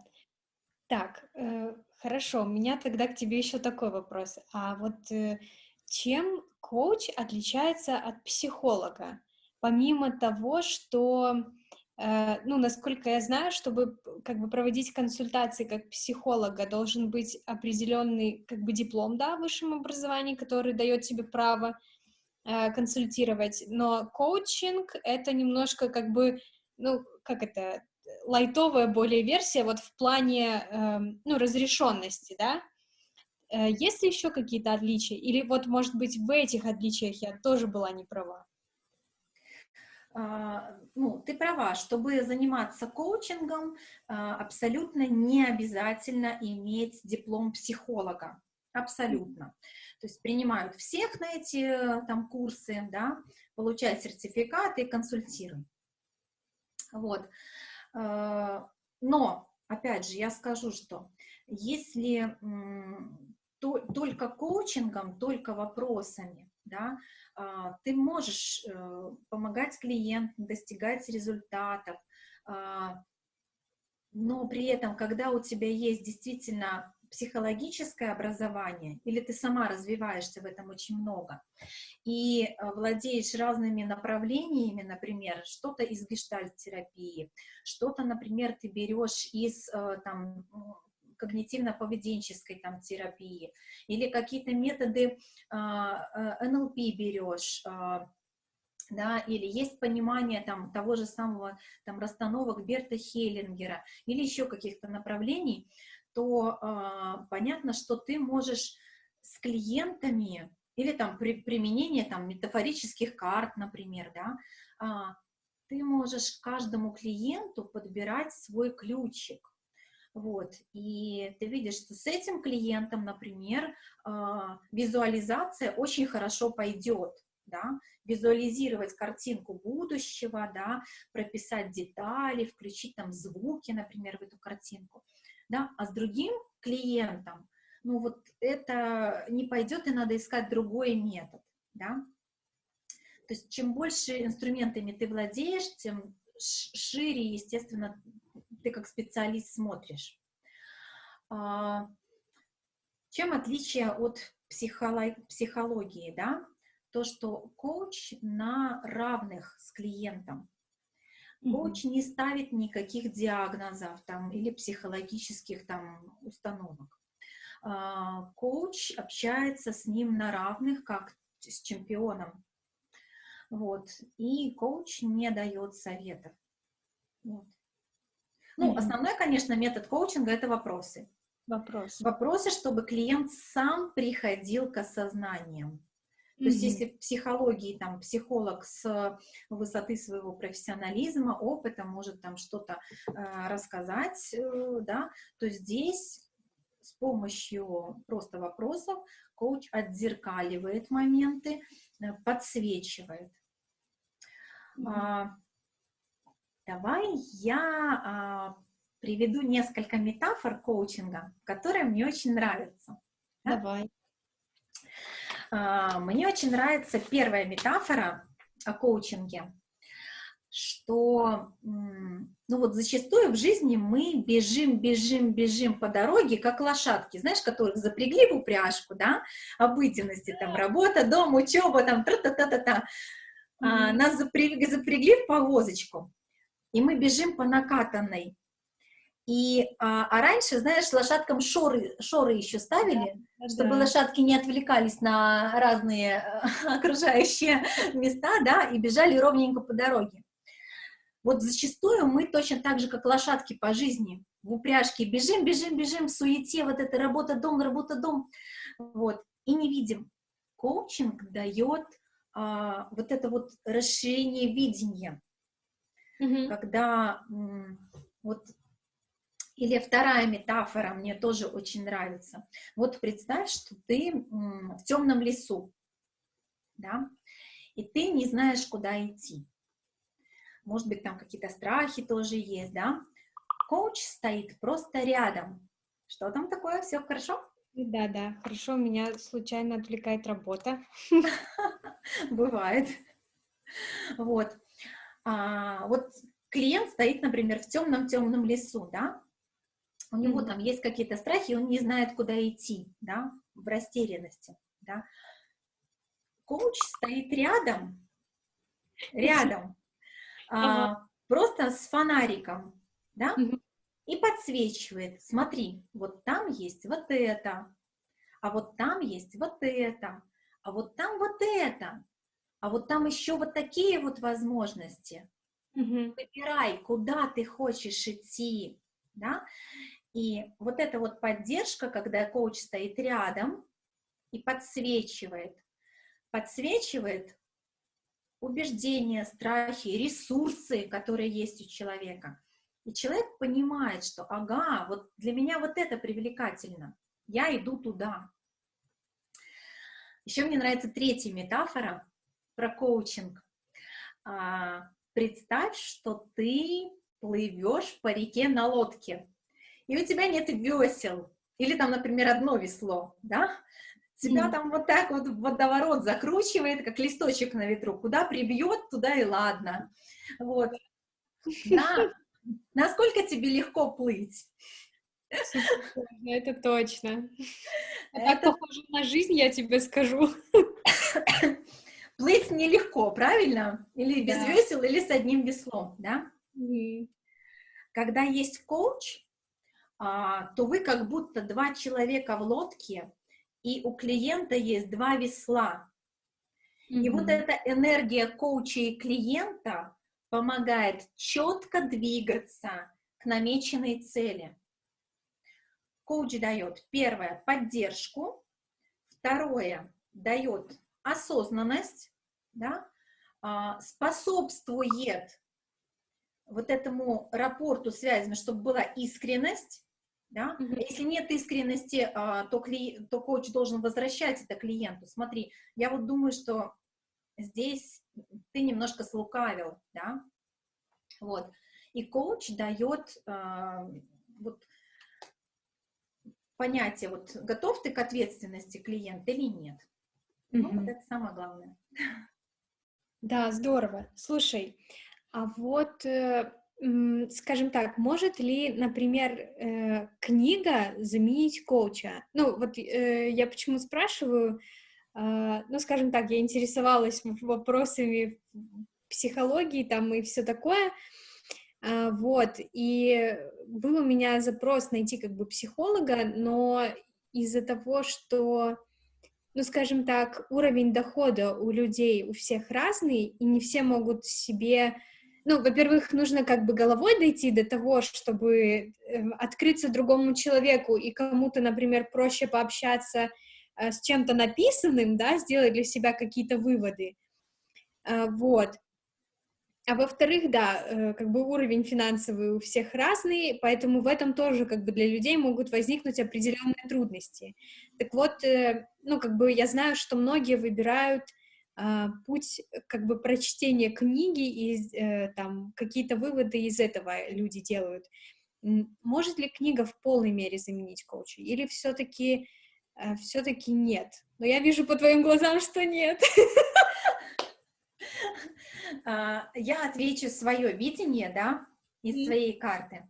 Так, э, хорошо. У меня тогда к тебе еще такой вопрос. А вот э, чем коуч отличается от психолога? Помимо того, что, э, ну, насколько я знаю, чтобы как бы проводить консультации как психолога, должен быть определенный как бы диплом, да, в высшем образовании, который дает тебе право э, консультировать. Но коучинг — это немножко как бы, ну, как это, лайтовая более версия вот в плане, э, ну, разрешенности, да? Э, есть ли еще какие-то отличия? Или вот, может быть, в этих отличиях я тоже была не права? А, ну, ты права, чтобы заниматься коучингом, а, абсолютно не обязательно иметь диплом психолога. Абсолютно. То есть принимают всех на эти там курсы, да, получают сертификаты и консультируют. Вот. А, но, опять же, я скажу, что если только коучингом, только вопросами, да, а, ты можешь э, помогать клиентам достигать результатов, а, но при этом, когда у тебя есть действительно психологическое образование, или ты сама развиваешься в этом очень много, и э, владеешь разными направлениями, например, что-то из гештальт-терапии, что-то, например, ты берешь из э, там, когнитивно-поведенческой там терапии, или какие-то методы а, э, НЛП берешь, а, да, или есть понимание там того же самого там расстановок Берта Хеллингера, или еще каких-то направлений, то э, понятно, что ты можешь с клиентами или там при применении там метафорических карт, например, да, э, ты можешь каждому клиенту подбирать свой ключик. Вот, и ты видишь, что с этим клиентом, например, а, визуализация очень хорошо пойдет, да, визуализировать картинку будущего, да, прописать детали, включить там звуки, например, в эту картинку, да, а с другим клиентом, ну вот это не пойдет, и надо искать другой метод, да. То есть чем больше инструментами ты владеешь, тем шире, естественно, ты как специалист смотришь. А, чем отличие от психологии, да? То, что коуч на равных с клиентом. Коуч не ставит никаких диагнозов там, или психологических там, установок. А, коуч общается с ним на равных, как с чемпионом. Вот. И коуч не дает советов. Вот. Ну, основной, конечно, метод коучинга – это вопросы. Вопросы. Вопросы, чтобы клиент сам приходил к осознаниям. То mm-hmm. есть, если в психологии там психолог с высоты своего профессионализма, опыта может там что-то э, рассказать, э, да, то здесь с помощью просто вопросов коуч отзеркаливает моменты, э, подсвечивает. Mm-hmm. А, давай я а, приведу несколько метафор коучинга, которые мне очень нравятся. Давай. А, мне очень нравится первая метафора о коучинге, что, ну вот зачастую в жизни мы бежим, бежим, бежим по дороге, как лошадки, знаешь, которых запрягли в упряжку, да, обыденности, там, работа, дом, учеба, там, тра-та-та-та-та. Mm-hmm. А, нас запрягли, запрягли в повозочку, и мы бежим по накатанной. И, а, а раньше, знаешь, лошадкам шоры, шоры еще ставили, да, чтобы да. лошадки не отвлекались на разные окружающие места, да, и бежали ровненько по дороге. Вот зачастую мы точно так же, как лошадки по жизни, в упряжке бежим, бежим, бежим, в суете, вот это работа-дом, работа-дом, вот, и не видим. Коучинг дает а, вот это вот расширение видения, mm-hmm. когда вот или вторая метафора мне тоже очень нравится. Вот представь, что ты в темном лесу, да, и ты не знаешь, куда идти. Может быть, там какие-то страхи тоже есть, да. Коуч стоит просто рядом. Что там такое? Все хорошо? Да, да, хорошо. Меня случайно отвлекает работа. Бывает. Вот. А, вот клиент стоит, например, в темном-темном лесу, да, у него там есть какие-то страхи, он не знает, куда идти, да, в растерянности, да. Коуч стоит рядом, рядом, а, просто с фонариком, да, и подсвечивает, смотри, вот там есть вот это, а вот там есть вот это, а вот там вот это, а вот там еще вот такие вот возможности. Угу. Выбирай, куда ты хочешь идти, да, и вот эта вот поддержка, когда коуч стоит рядом и подсвечивает, подсвечивает убеждения, страхи, ресурсы, которые есть у человека. И человек понимает, что, ага, вот для меня вот это привлекательно, я иду туда. Еще мне нравится третья метафора про коучинг. А, представь, что ты плывешь по реке на лодке и у тебя нет весел, или там, например, одно весло, да, тебя mm. там вот так вот водоворот закручивает, как листочек на ветру, куда прибьет, туда и ладно, вот, да, насколько тебе легко плыть? Это точно. А это... Так похоже на жизнь, я тебе скажу. Плыть нелегко, правильно? Или без да. весел, или с одним веслом, да? Mm. Когда есть коуч, а, то вы как будто два человека в лодке, и у клиента есть два весла. Mm-hmm. И вот эта энергия коуча и клиента помогает четко двигаться к намеченной цели. Коуч дает, первое, поддержку, второе, дает осознанность, да, а, способствует вот этому рапорту связям, чтобы была искренность, Да? Mm-hmm. Если нет искренности, а, то, кли... то коуч должен возвращать это клиенту. Смотри, я вот думаю, что здесь ты немножко слукавил, да, вот. И коуч дает э, вот понятие, вот готов ты к ответственности клиента или нет. Mm-hmm. Ну, вот это самое главное. Да, здорово. Слушай, а вот, э, скажем так, может ли, например, э, книга заменить коуча? Ну, вот э, я почему спрашиваю, э, ну, скажем так, я интересовалась вопросами психологии там и все такое, а, вот, и был у меня запрос найти как бы психолога, но из-за того, что, ну, скажем так, уровень дохода у людей у всех разный, и не все могут себе, ну, во-первых, нужно как бы головой дойти до того, чтобы эм, открыться другому человеку, и кому-то, например, проще пообщаться э, с чем-то написанным, да, сделать для себя какие-то выводы, а, вот, а во-вторых, да, э, как бы уровень финансовый у всех разный, поэтому в этом тоже как бы для людей могут возникнуть определенные трудности. Так вот, э, ну как бы я знаю, что многие выбирают а, путь как бы прочтения книги и э, там какие-то выводы из этого люди делают. Может ли книга в полной мере заменить коуча? Или все-таки все-таки нет? Но я вижу по твоим глазам, что нет. А, я отвечу свое видение, да, из своей карты,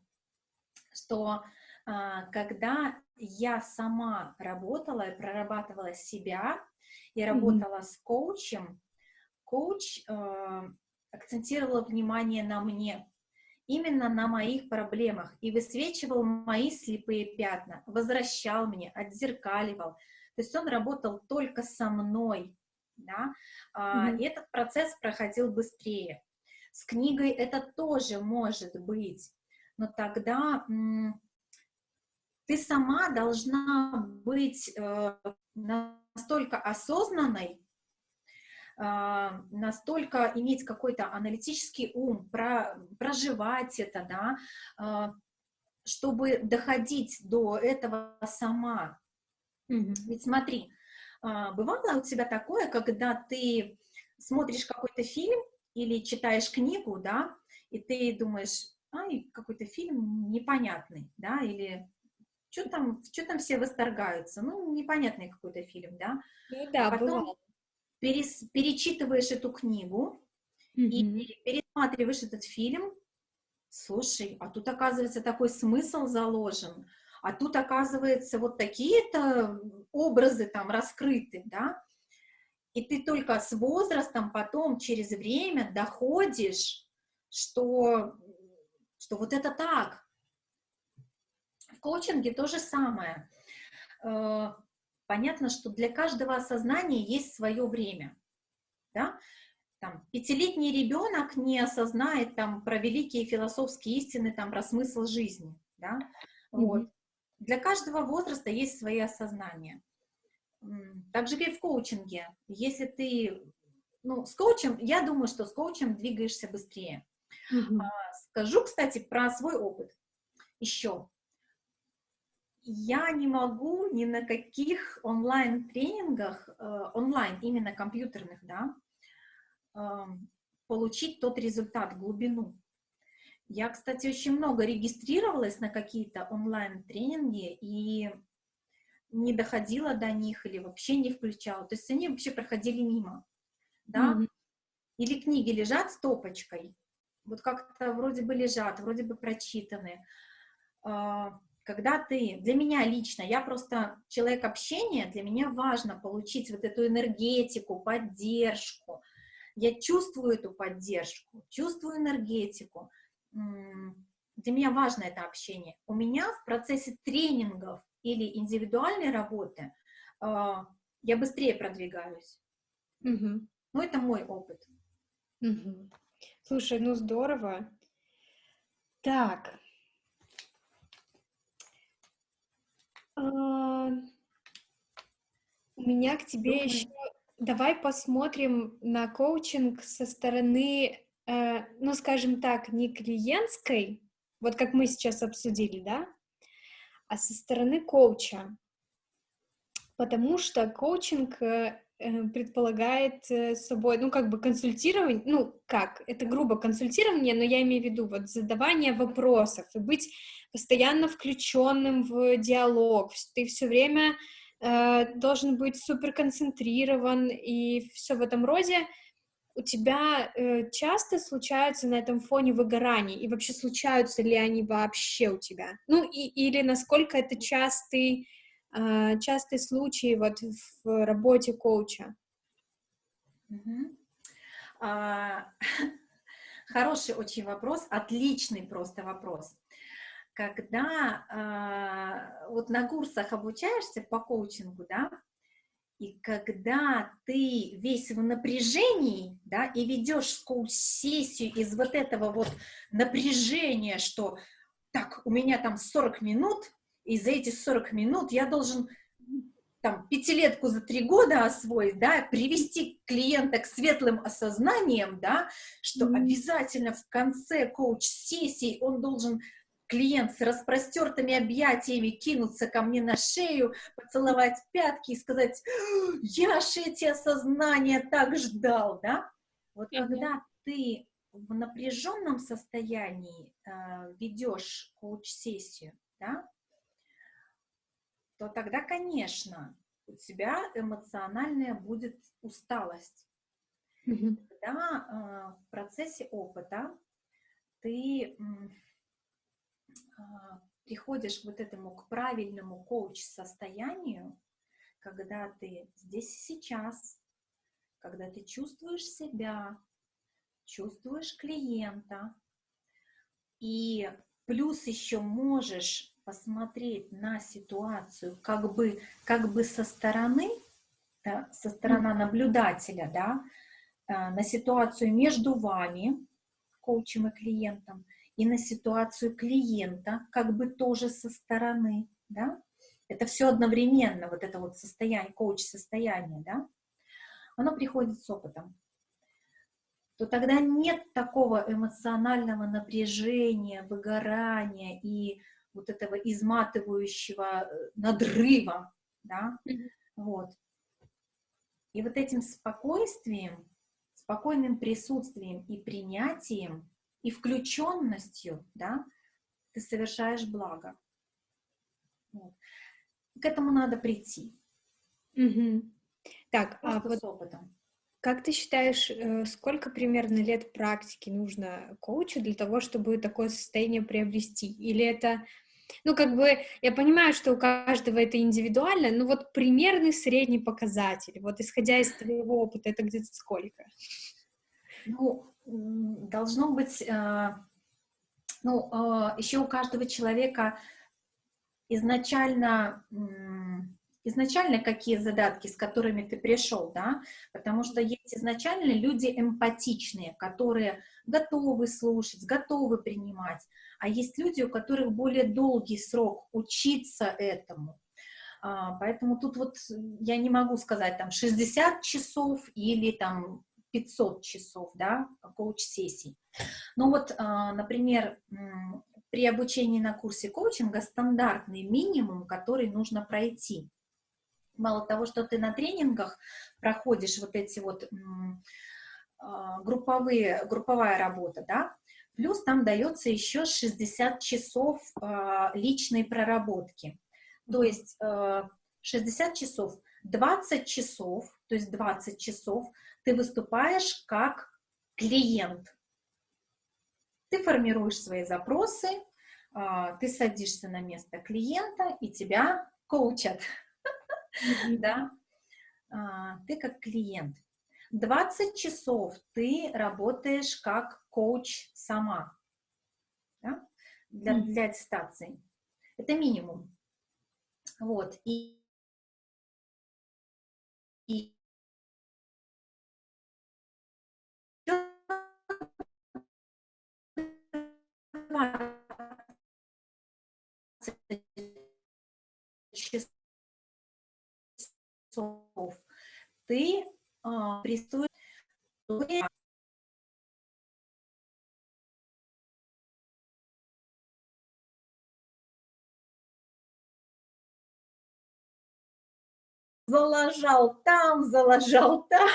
что а, когда я сама работала и прорабатывала себя, и работала с коучем, коуч а, акцентировал внимание на мне, именно на моих проблемах, и высвечивал мои слепые пятна, возвращал мне, отзеркаливал. То есть он работал только со мной, да, mm-hmm. и этот процесс проходил быстрее. С книгой это тоже может быть, но тогда ты сама должна быть э, настолько осознанной, э, настолько иметь какой-то аналитический ум, про, проживать это, да, э, чтобы доходить до этого сама. Mm-hmm. Ведь смотри, а, бывало у тебя такое, когда ты смотришь какой-то фильм или читаешь книгу, да, и ты думаешь, ай, какой-то фильм непонятный, да, или что там, что там все восторгаются, ну, непонятный какой-то фильм, да. Ну да, а Потом перес, перечитываешь эту книгу mm-hmm. и пересматриваешь этот фильм, слушай, а тут, оказывается, такой смысл заложен, а тут, оказывается, вот такие-то образы там раскрыты, да, и ты только с возрастом потом, через время доходишь, что, что вот это так. В коучинге то же самое. Э, понятно, что для каждого осознания есть свое время, да, там, пятилетний ребенок не осознает там про великие философские истины, там, про смысл жизни, да, mm-hmm. вот. Для каждого возраста есть свои осознания. Так же, как и в коучинге. Если ты, ну, с коучем, я думаю, что с коучем двигаешься быстрее. Mm-hmm. Скажу, кстати, про свой опыт еще. Я не могу ни на каких онлайн-тренингах, э, онлайн, именно компьютерных, да, эм, получить тот результат, глубину. Я, кстати, очень много регистрировалась на какие-то онлайн-тренинги и не доходила до них или вообще не включала. То есть они вообще проходили мимо, да. Mm-hmm. Или книги лежат с топочкой, вот как-то вроде бы лежат, вроде бы прочитаны. А, когда ты, для меня лично, я просто человек общения, для меня важно получить вот эту энергетику, поддержку. Я чувствую эту поддержку, чувствую энергетику для меня важно это общение. У меня в процессе тренингов или индивидуальной работы а, я быстрее продвигаюсь. Угу. Ну, это мой опыт. Угу. Слушай, ну здорово. Так. А, у меня к тебе Думаю. еще... Давай посмотрим на коучинг со стороны Э, ну, скажем так, не клиентской, вот как мы сейчас обсудили, да, а со стороны коуча. Потому что коучинг э, э, предполагает собой, ну, как бы консультирование, ну, как, это грубо консультирование, но я имею в виду вот задавание вопросов и быть постоянно включенным в диалог. Ты все время э, должен быть супер концентрирован и все в этом роде у тебя э, часто случаются на этом фоне выгорания, и вообще случаются ли они вообще у тебя? Ну, и, или насколько это частый, э, частый случай вот в работе коуча? А, хороший очень вопрос, отличный просто вопрос. Когда а, вот на курсах обучаешься по коучингу, да, и когда ты весь в напряжении, да, и ведешь коуч-сессию из вот этого вот напряжения, что так, у меня там 40 минут, и за эти 40 минут я должен там пятилетку за три года освоить, да, привести клиента к светлым осознаниям, да, что mm -hmm. обязательно в конце коуч-сессии он должен клиент с распростертыми объятиями кинуться ко мне на шею, поцеловать пятки и сказать, я ж эти осознания так ждал, да? Вот mm -hmm. когда ты в напряженном состоянии э, ведешь коуч-сессию, да, то тогда, конечно, у тебя эмоциональная будет усталость. Mm -hmm. Когда э, в процессе опыта ты приходишь к вот этому, к правильному коуч-состоянию, когда ты здесь и сейчас, когда ты чувствуешь себя, чувствуешь клиента, и плюс еще можешь посмотреть на ситуацию как бы, как бы со стороны, да, со стороны наблюдателя, да, а, на ситуацию между вами, коучем и клиентом, и на ситуацию клиента, как бы тоже со стороны, да, это все одновременно, вот это вот состояние, коуч-состояние, да, оно приходит с опытом, то тогда нет такого эмоционального напряжения, выгорания и вот этого изматывающего э, надрыва, да, вот. И вот этим спокойствием, спокойным присутствием и принятием и включенностью, да, ты совершаешь благо. Вот. К этому надо прийти. Угу. Так, а вот с опытом. Как ты считаешь, э, сколько примерно лет практики нужно коучу для того, чтобы такое состояние приобрести? Или это, ну, как бы, я понимаю, что у каждого это индивидуально, но вот примерный средний показатель, вот исходя из твоего опыта, это где-то сколько? Ну, должно быть, э, ну, э, еще у каждого человека изначально, изначально какие задатки, с которыми ты пришел, да, потому что есть изначально люди эмпатичные, которые готовы слушать, готовы принимать, а есть люди, у которых более долгий срок учиться этому, а, Поэтому тут вот я не могу сказать там 60 часов или там 500 часов, да, коуч-сессий. Но вот, а, например, при обучении на курсе коучинга стандартный минимум, который нужно пройти. Мало того, что ты на тренингах проходишь вот эти вот а, групповые, групповая работа, да, плюс там дается еще 60 часов а, личной проработки. То есть 60 часов, 20 часов, то есть 20 часов ты выступаешь как клиент. Ты формируешь свои запросы, а, ты садишься на место клиента, и тебя коучат. Да? А, ты как клиент. 20 часов ты работаешь как коуч сама да? для, для аттестации. Это минимум. Вот. И, и часов. Ты а, приступишь залажал там, залажал там,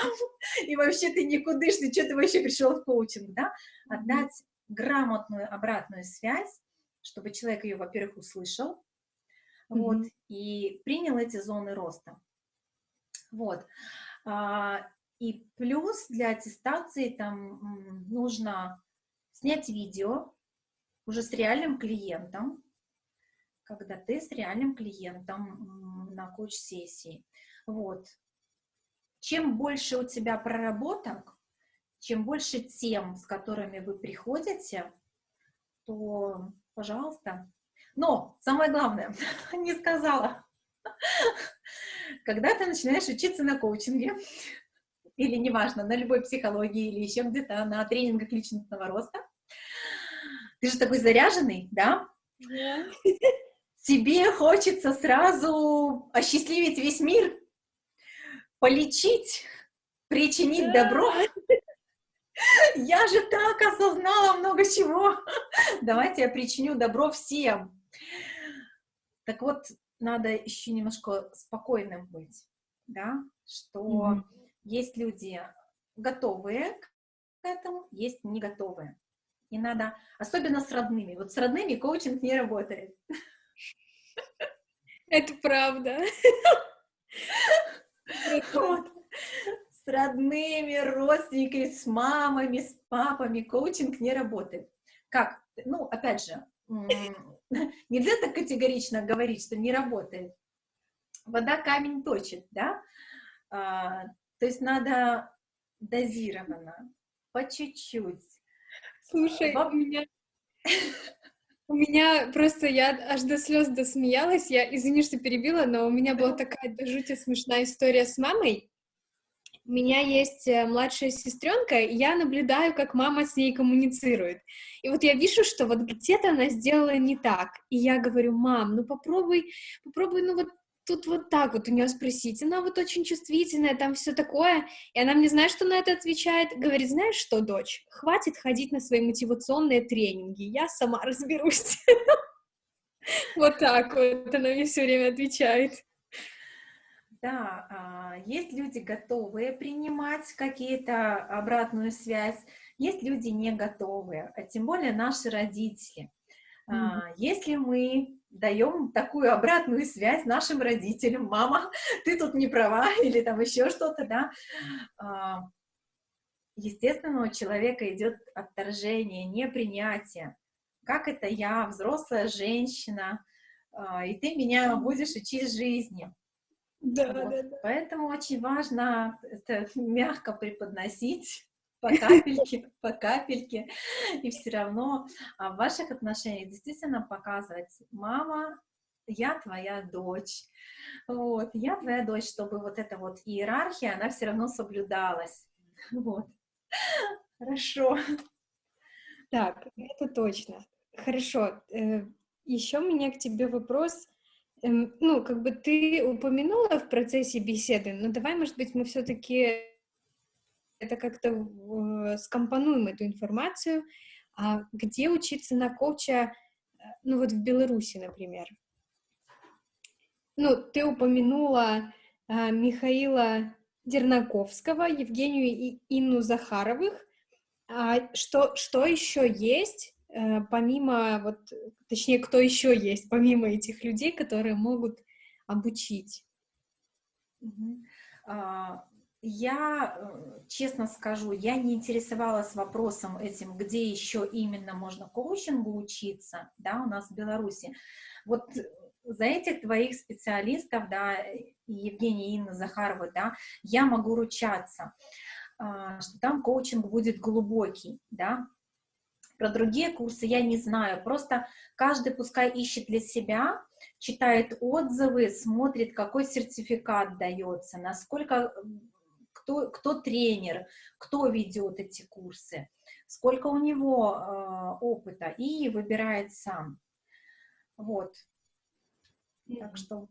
и вообще ты никудышный, что ты вообще пришел в коучинг, да? Отдать грамотную обратную связь, чтобы человек ее, во-первых, услышал, mm -hmm. вот, и принял эти зоны роста. Вот. А, и плюс для аттестации там нужно снять видео уже с реальным клиентом, когда ты с реальным клиентом на коуч-сессии. Вот. Чем больше у тебя проработок, чем больше тем, с которыми вы приходите, то, пожалуйста. Но самое главное, не сказала, когда ты начинаешь учиться на коучинге, или неважно, на любой психологии, или еще где-то на тренингах личностного роста, ты же такой заряженный, да? Yeah. Тебе хочется сразу осчастливить весь мир, полечить, причинить yeah. добро. Я же так осознала много чего. Давайте я причиню добро всем. Так вот, надо еще немножко спокойным быть, да, что mm -hmm. есть люди готовые к этому, есть не готовые. И надо, особенно с родными, вот с родными коучинг не работает. Это правда. Вот. С родными, родственниками, с мамами, с папами коучинг не работает. Как? Ну, опять же, Нельзя так категорично говорить, что не работает. Вода камень точит, да? А, то есть надо дозированно, по чуть-чуть. Слушай, Во... у меня... У меня просто, я аж до слез досмеялась, я, извини, что перебила, но у меня была такая до жути смешная история с мамой. У меня есть э, младшая сестренка, и я наблюдаю, как мама с ней коммуницирует. И вот я вижу, что вот где-то она сделала не так. И я говорю, мам, ну попробуй, попробуй, ну вот тут вот так вот у нее спросить. Она вот очень чувствительная, там все такое. И она мне, знаешь, что на это отвечает? Говорит, знаешь что, дочь, хватит ходить на свои мотивационные тренинги, я сама разберусь. Вот так вот она мне все время отвечает. Да, а, есть люди, готовые принимать какие-то обратную связь, есть люди не готовые, а тем более наши родители. Mm -hmm. Если мы даем такую обратную связь нашим родителям, мама, ты тут не права, или там еще что-то, да, а, естественно, у человека идет отторжение, непринятие. Как это я, взрослая женщина, и ты меня будешь учить жизни. Да, вот. да, да. Поэтому очень важно это мягко преподносить по капельке, по капельке, и все равно а в ваших отношениях действительно показывать, мама, я твоя дочь, вот, я твоя дочь, чтобы вот эта вот иерархия, она все равно соблюдалась, вот. Хорошо. Так, это точно. Хорошо. Э, Еще у меня к тебе вопрос ну, как бы ты упомянула в процессе беседы, но давай, может быть, мы все-таки это как-то э, скомпонуем эту информацию. А где учиться на коуча, э, ну вот в Беларуси, например? Ну, ты упомянула а, Михаила Дернаковского, Евгению и Инну Захаровых. А что, что еще есть помимо, вот, точнее, кто еще есть, помимо этих людей, которые могут обучить? А, я, э, честно скажу, я не интересовалась вопросом этим, где еще именно можно коучингу учиться, да, у нас в Беларуси. Вот за этих двоих специалистов, да, Евгения и Инна Захарова, да, я могу ручаться, а, что там коучинг будет глубокий, да, про другие курсы я не знаю, просто каждый пускай ищет для себя, читает отзывы, смотрит, какой сертификат дается, насколько, кто, кто тренер, кто ведет эти курсы, сколько у него э, опыта, и выбирает сам. Вот. Так что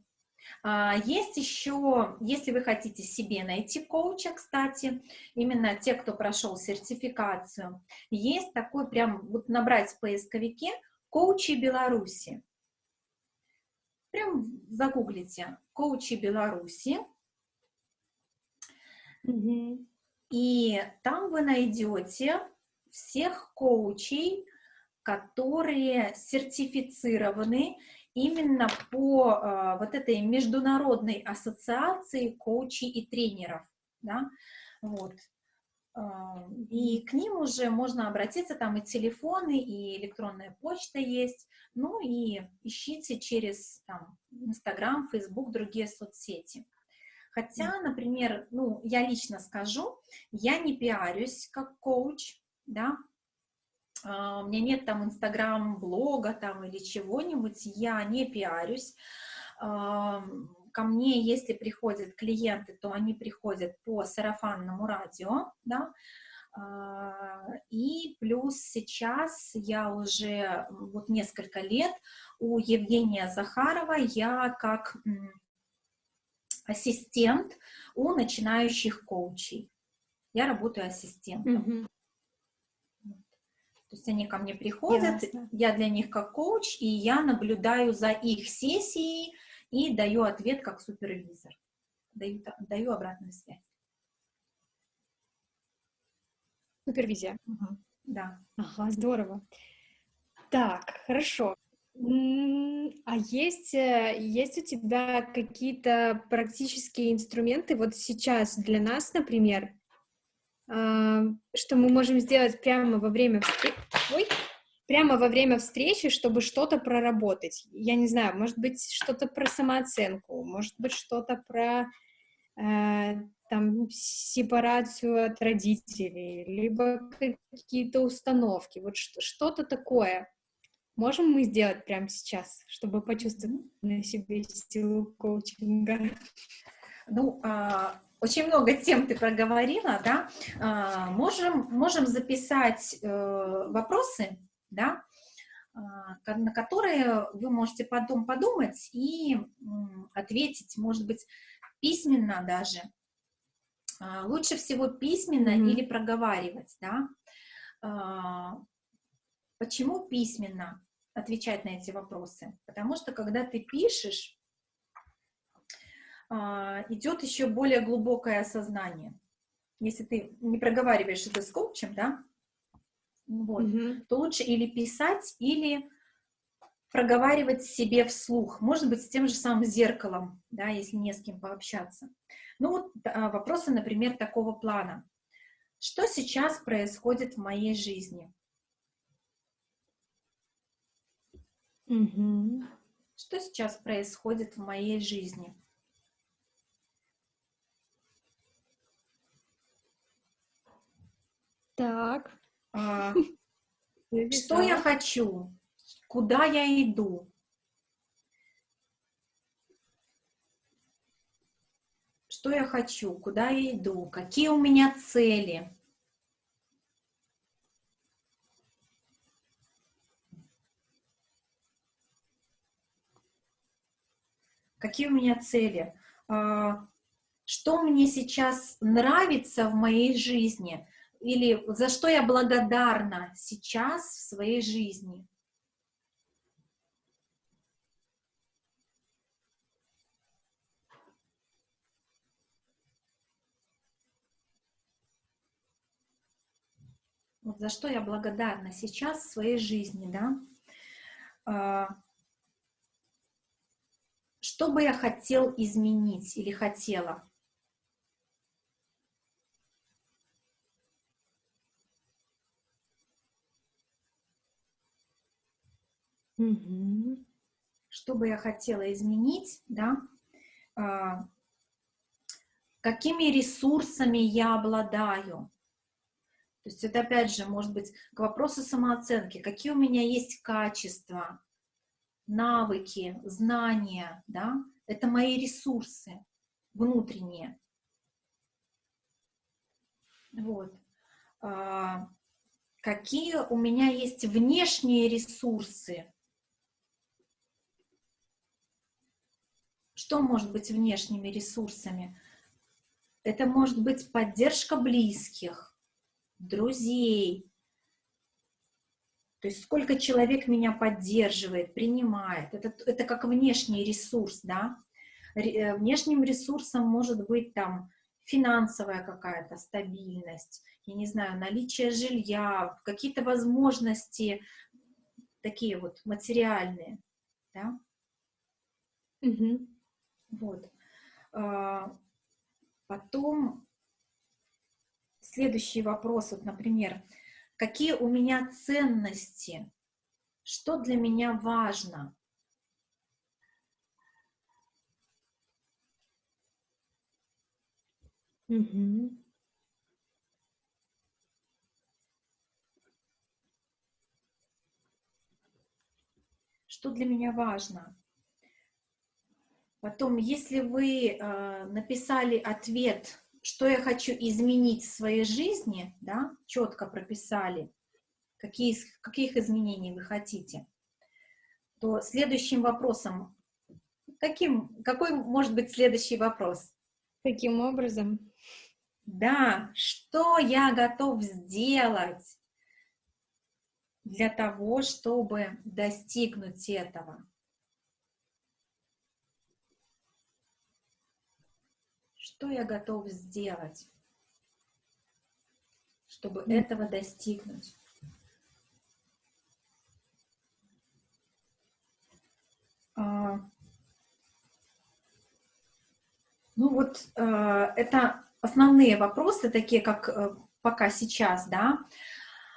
есть еще, если вы хотите себе найти коуча, кстати, именно те, кто прошел сертификацию, есть такой прям, вот набрать в поисковике «Коучи Беларуси». Прям загуглите «Коучи Беларуси», Угу. И там вы найдете всех коучей, которые сертифицированы именно по э, вот этой международной ассоциации коучей и тренеров, да, вот. Э, и к ним уже можно обратиться, там и телефоны, и электронная почта есть, ну и ищите через там Инстаграм, Фейсбук, другие соцсети. Хотя, например, ну, я лично скажу, я не пиарюсь как коуч, да, у меня нет там инстаграм-блога там или чего-нибудь, я не пиарюсь. А, ко мне, если приходят клиенты, то они приходят по сарафанному радио, да, а, и плюс сейчас я уже вот несколько лет у Евгения Захарова я как ассистент у начинающих коучей. Я работаю ассистентом. Mm -hmm. То есть они ко мне приходят, Ясно. я для них как коуч, и я наблюдаю за их сессией и даю ответ как супервизор. Даю, даю обратную связь. Супервизия. Угу. Да. Ага, здорово. Так, хорошо. А есть, э, есть у тебя какие-то практические инструменты вот сейчас для нас, например, что мы можем сделать прямо во время встречи, Ой, прямо во время встречи, чтобы что-то проработать. Я не знаю, может быть, что-то про самооценку, может быть, что-то про э, там сепарацию от родителей, либо какие-то установки, вот что-то такое. Можем мы сделать прямо сейчас, чтобы почувствовать на себе силу коучинга? Ну, а, очень много тем ты проговорила, да, а, можем, можем записать э, вопросы, да, а, на которые вы можете потом подумать и ответить, может быть, письменно даже. Лучше всего письменно mm -hmm. или проговаривать, да. Почему письменно отвечать на эти вопросы? Потому что когда ты пишешь, идет еще более глубокое осознание. Если ты не проговариваешь это с коучем, да, вот, mm -hmm. то лучше или писать, или проговаривать себе вслух, может быть, с тем же самым зеркалом, да, если не с кем пообщаться. Ну вот а, вопросы, например, такого плана. Что сейчас происходит в моей жизни? -hmm. Что сейчас происходит в моей жизни? Так. А, что я хочу? Куда я иду? Что я хочу? Куда я иду? Какие у меня цели? Какие у меня цели? А, что мне сейчас нравится в моей жизни? Или за что я благодарна сейчас в своей жизни. Вот за что я благодарна сейчас в своей жизни, да? А, что бы я хотел изменить или хотела? Угу. Что бы я хотела изменить, да, а, какими ресурсами я обладаю. То есть это опять же может быть к вопросу самооценки, какие у меня есть качества, навыки, знания, да, это мои ресурсы внутренние. Вот. А, какие у меня есть внешние ресурсы, Что может быть внешними ресурсами? Это может быть поддержка близких, друзей. То есть сколько человек меня поддерживает, принимает. Это, это как внешний ресурс, да. Э, внешним ресурсом может быть там финансовая какая-то стабильность, я не знаю, наличие жилья, какие-то возможности такие вот материальные, да? Угу. Вот. А, потом следующий вопрос, вот, например, какие у меня ценности, что для меня важно? Угу. Что для меня важно? Потом, если вы э, написали ответ, что я хочу изменить в своей жизни, да, четко прописали, какие, каких изменений вы хотите, то следующим вопросом, каким, какой может быть следующий вопрос? Каким образом? Да, что я готов сделать для того, чтобы достигнуть этого? Что я готов сделать, чтобы mm. этого достигнуть? А, ну вот э, это основные вопросы, такие как э, пока сейчас, да,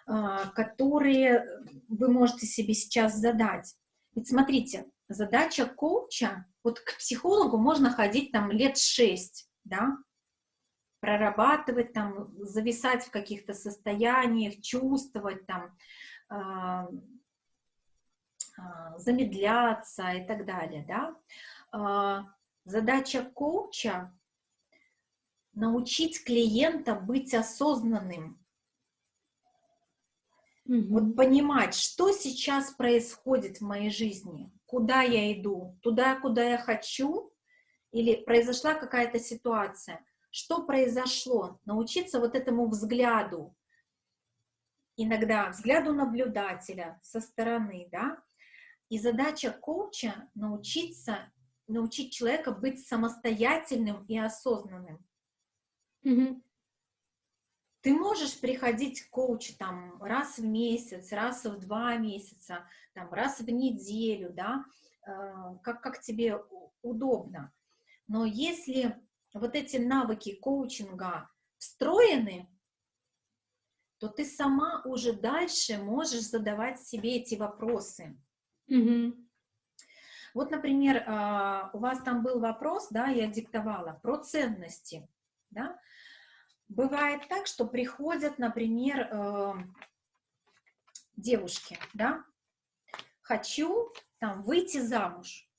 э, которые вы можете себе сейчас задать. Ведь смотрите, задача коуча, вот к психологу можно ходить там лет шесть, да, прорабатывать там, зависать в каких-то состояниях, чувствовать там, э, э, замедляться и так далее, да. Э, задача коуча научить клиента быть осознанным. Mm Вот понимать, что сейчас происходит в моей жизни, куда я иду, туда, куда я хочу, или произошла какая-то ситуация. Что произошло? Научиться вот этому взгляду, иногда взгляду наблюдателя со стороны, да, и задача коуча научиться, научить человека быть самостоятельным и осознанным. Угу. Ты можешь приходить к коучу там раз в месяц, раз в два месяца, там, раз в неделю, да, э, как, как тебе удобно. Но если вот эти навыки коучинга встроены, то ты сама уже дальше можешь задавать себе эти вопросы. Угу. Вот, например, э, у вас там был вопрос, да, я диктовала, про ценности, да, Бывает так, что приходят, например, э, девушки, да, хочу там выйти замуж.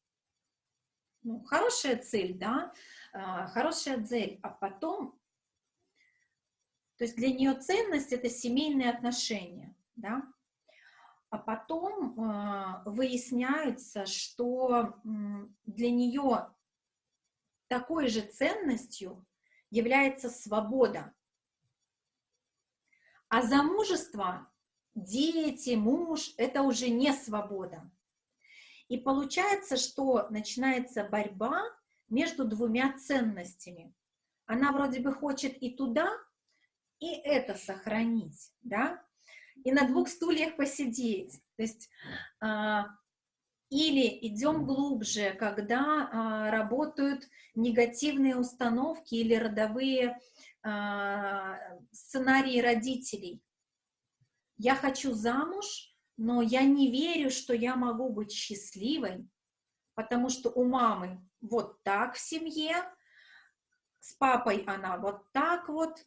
Ну, хорошая цель, да, э, хорошая цель, а потом, то есть для нее ценность это семейные отношения, да, а потом э, выясняется, что для нее такой же ценностью является свобода. А замужество, дети, муж – это уже не свобода. И получается, что начинается борьба между двумя ценностями. Она вроде бы хочет и туда, и это сохранить, да, и на двух стульях посидеть. То есть а, или идем глубже, когда а, работают негативные установки или родовые а, сценарии родителей. Я хочу замуж, но я не верю, что я могу быть счастливой, потому что у мамы вот так в семье, с папой она вот так вот,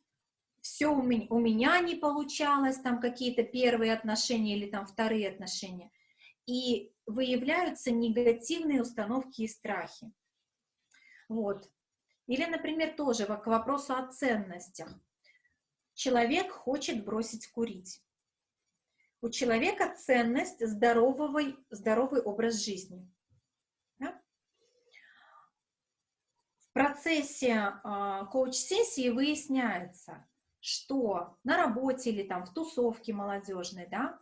все у меня, у меня не получалось, там какие-то первые отношения или там вторые отношения. И выявляются негативные установки и страхи. Вот. Или, например, тоже к вопросу о ценностях. Человек хочет бросить курить. У человека ценность здоровый, здоровый образ жизни. Да? В процессе э, коуч-сессии выясняется, что на работе или там в тусовке молодежной, да,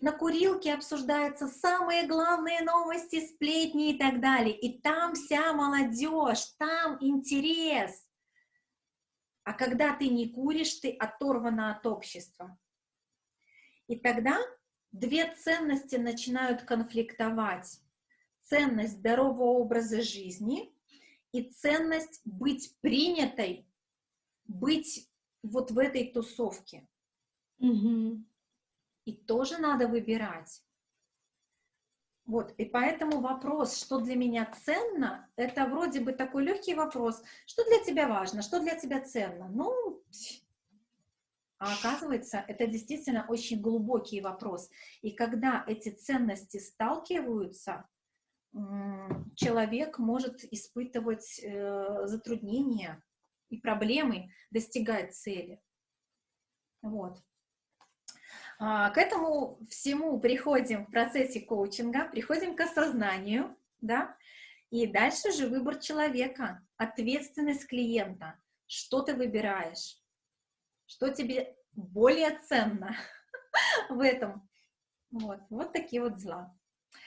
на курилке обсуждаются самые главные новости, сплетни и так далее. И там вся молодежь, там интерес. А когда ты не куришь, ты оторвана от общества. И тогда две ценности начинают конфликтовать. Ценность здорового образа жизни и ценность быть принятой, быть вот в этой тусовке. Угу. И тоже надо выбирать. Вот, и поэтому вопрос, что для меня ценно, это вроде бы такой легкий вопрос. Что для тебя важно, что для тебя ценно? Ну, а оказывается, это действительно очень глубокий вопрос. И когда эти ценности сталкиваются, человек может испытывать э, затруднения и проблемы достигать цели. Вот. А, к этому всему приходим в процессе коучинга, приходим к осознанию, да, и дальше же выбор человека, ответственность клиента, что ты выбираешь, что тебе более ценно в этом. Вот, вот такие вот дела.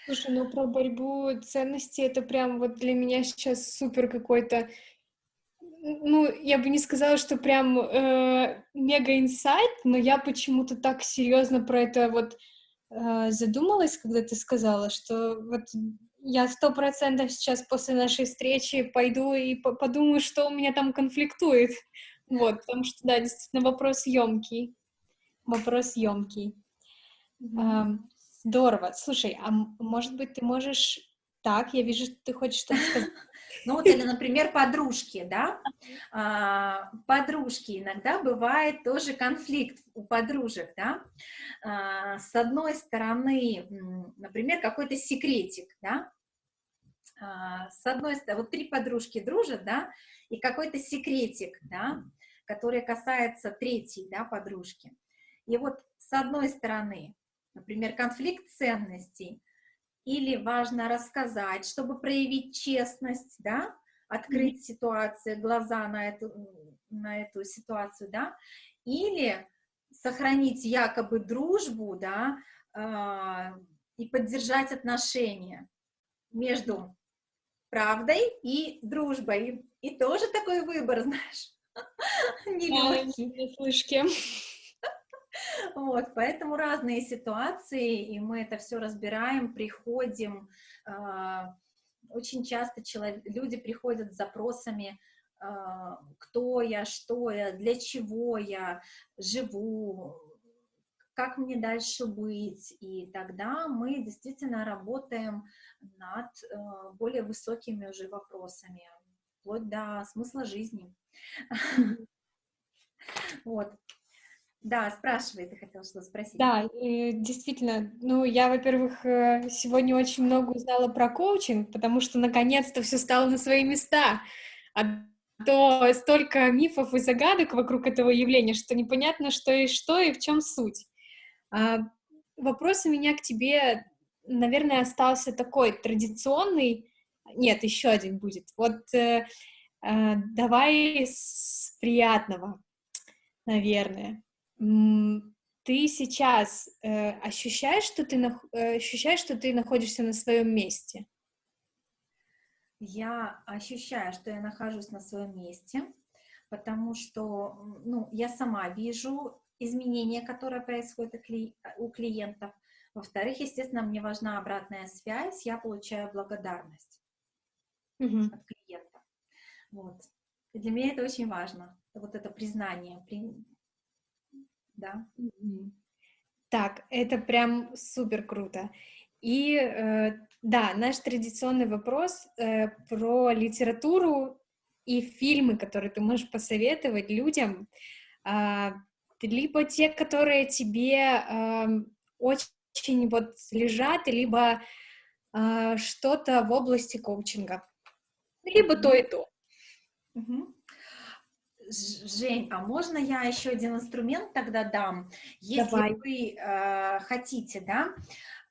Слушай, ну про борьбу ценностей это прям вот для меня сейчас супер какой-то, ну, я бы не сказала, что прям э, мега инсайт, но я почему-то так серьезно про это вот э, задумалась, когда ты сказала, что вот я сто процентов сейчас после нашей встречи пойду и по подумаю, что у меня там конфликтует. Вот, потому что, да, действительно, вопрос емкий. Вопрос емкий. Mm-hmm. Здорово. Слушай, а может быть, ты можешь... Так, я вижу, что ты хочешь что-то сказать. Ну вот, или, например, подружки, да? А, подружки. Иногда бывает тоже конфликт у подружек, да? А, с одной стороны, например, какой-то секретик, да? А, с одной стороны, вот три подружки дружат, да? И какой-то секретик, да? Который касается третьей, да, подружки. И вот с одной стороны, например, конфликт ценностей, или важно рассказать, чтобы проявить честность, да, открыть mm-hmm. ситуацию, глаза на эту, на эту ситуацию, да, или сохранить якобы дружбу, да, э, и поддержать отношения между правдой и дружбой. И тоже такой выбор, знаешь, нелегкий. Вот, поэтому разные ситуации, и мы это все разбираем, приходим. А, очень часто человек, люди приходят с запросами, а, кто я, что я, для чего я живу, как мне дальше быть. И тогда мы действительно работаем над а, более высокими уже вопросами, вплоть до смысла жизни. Вот. Да, спрашивай, ты хотела что-то спросить. Да, действительно, ну, я, во-первых, э, сегодня очень много узнала про коучинг, потому что, наконец-то, все стало на свои места. А то столько мифов и загадок вокруг этого явления, что непонятно, что и что, и в чем суть. А, вопрос у меня к тебе, наверное, остался такой традиционный. Нет, еще один будет. Вот э, э, давай с приятного, наверное ты сейчас э, ощущаешь, что ты э, ощущаешь, что ты находишься на своем месте? Я ощущаю, что я нахожусь на своем месте, потому что, ну, я сама вижу изменения, которые происходят у клиентов. Во-вторых, естественно, мне важна обратная связь, я получаю благодарность mm-hmm. от клиента. Вот. И для меня это очень важно, вот это признание, да. Так, это прям супер круто. И э, да, наш традиционный вопрос э, про литературу и фильмы, которые ты можешь посоветовать людям, э, либо те, которые тебе э, очень вот лежат, либо э, что-то в области коучинга, либо то и то. Жень, а можно я еще один инструмент тогда дам? Если Давай. вы э, хотите, да,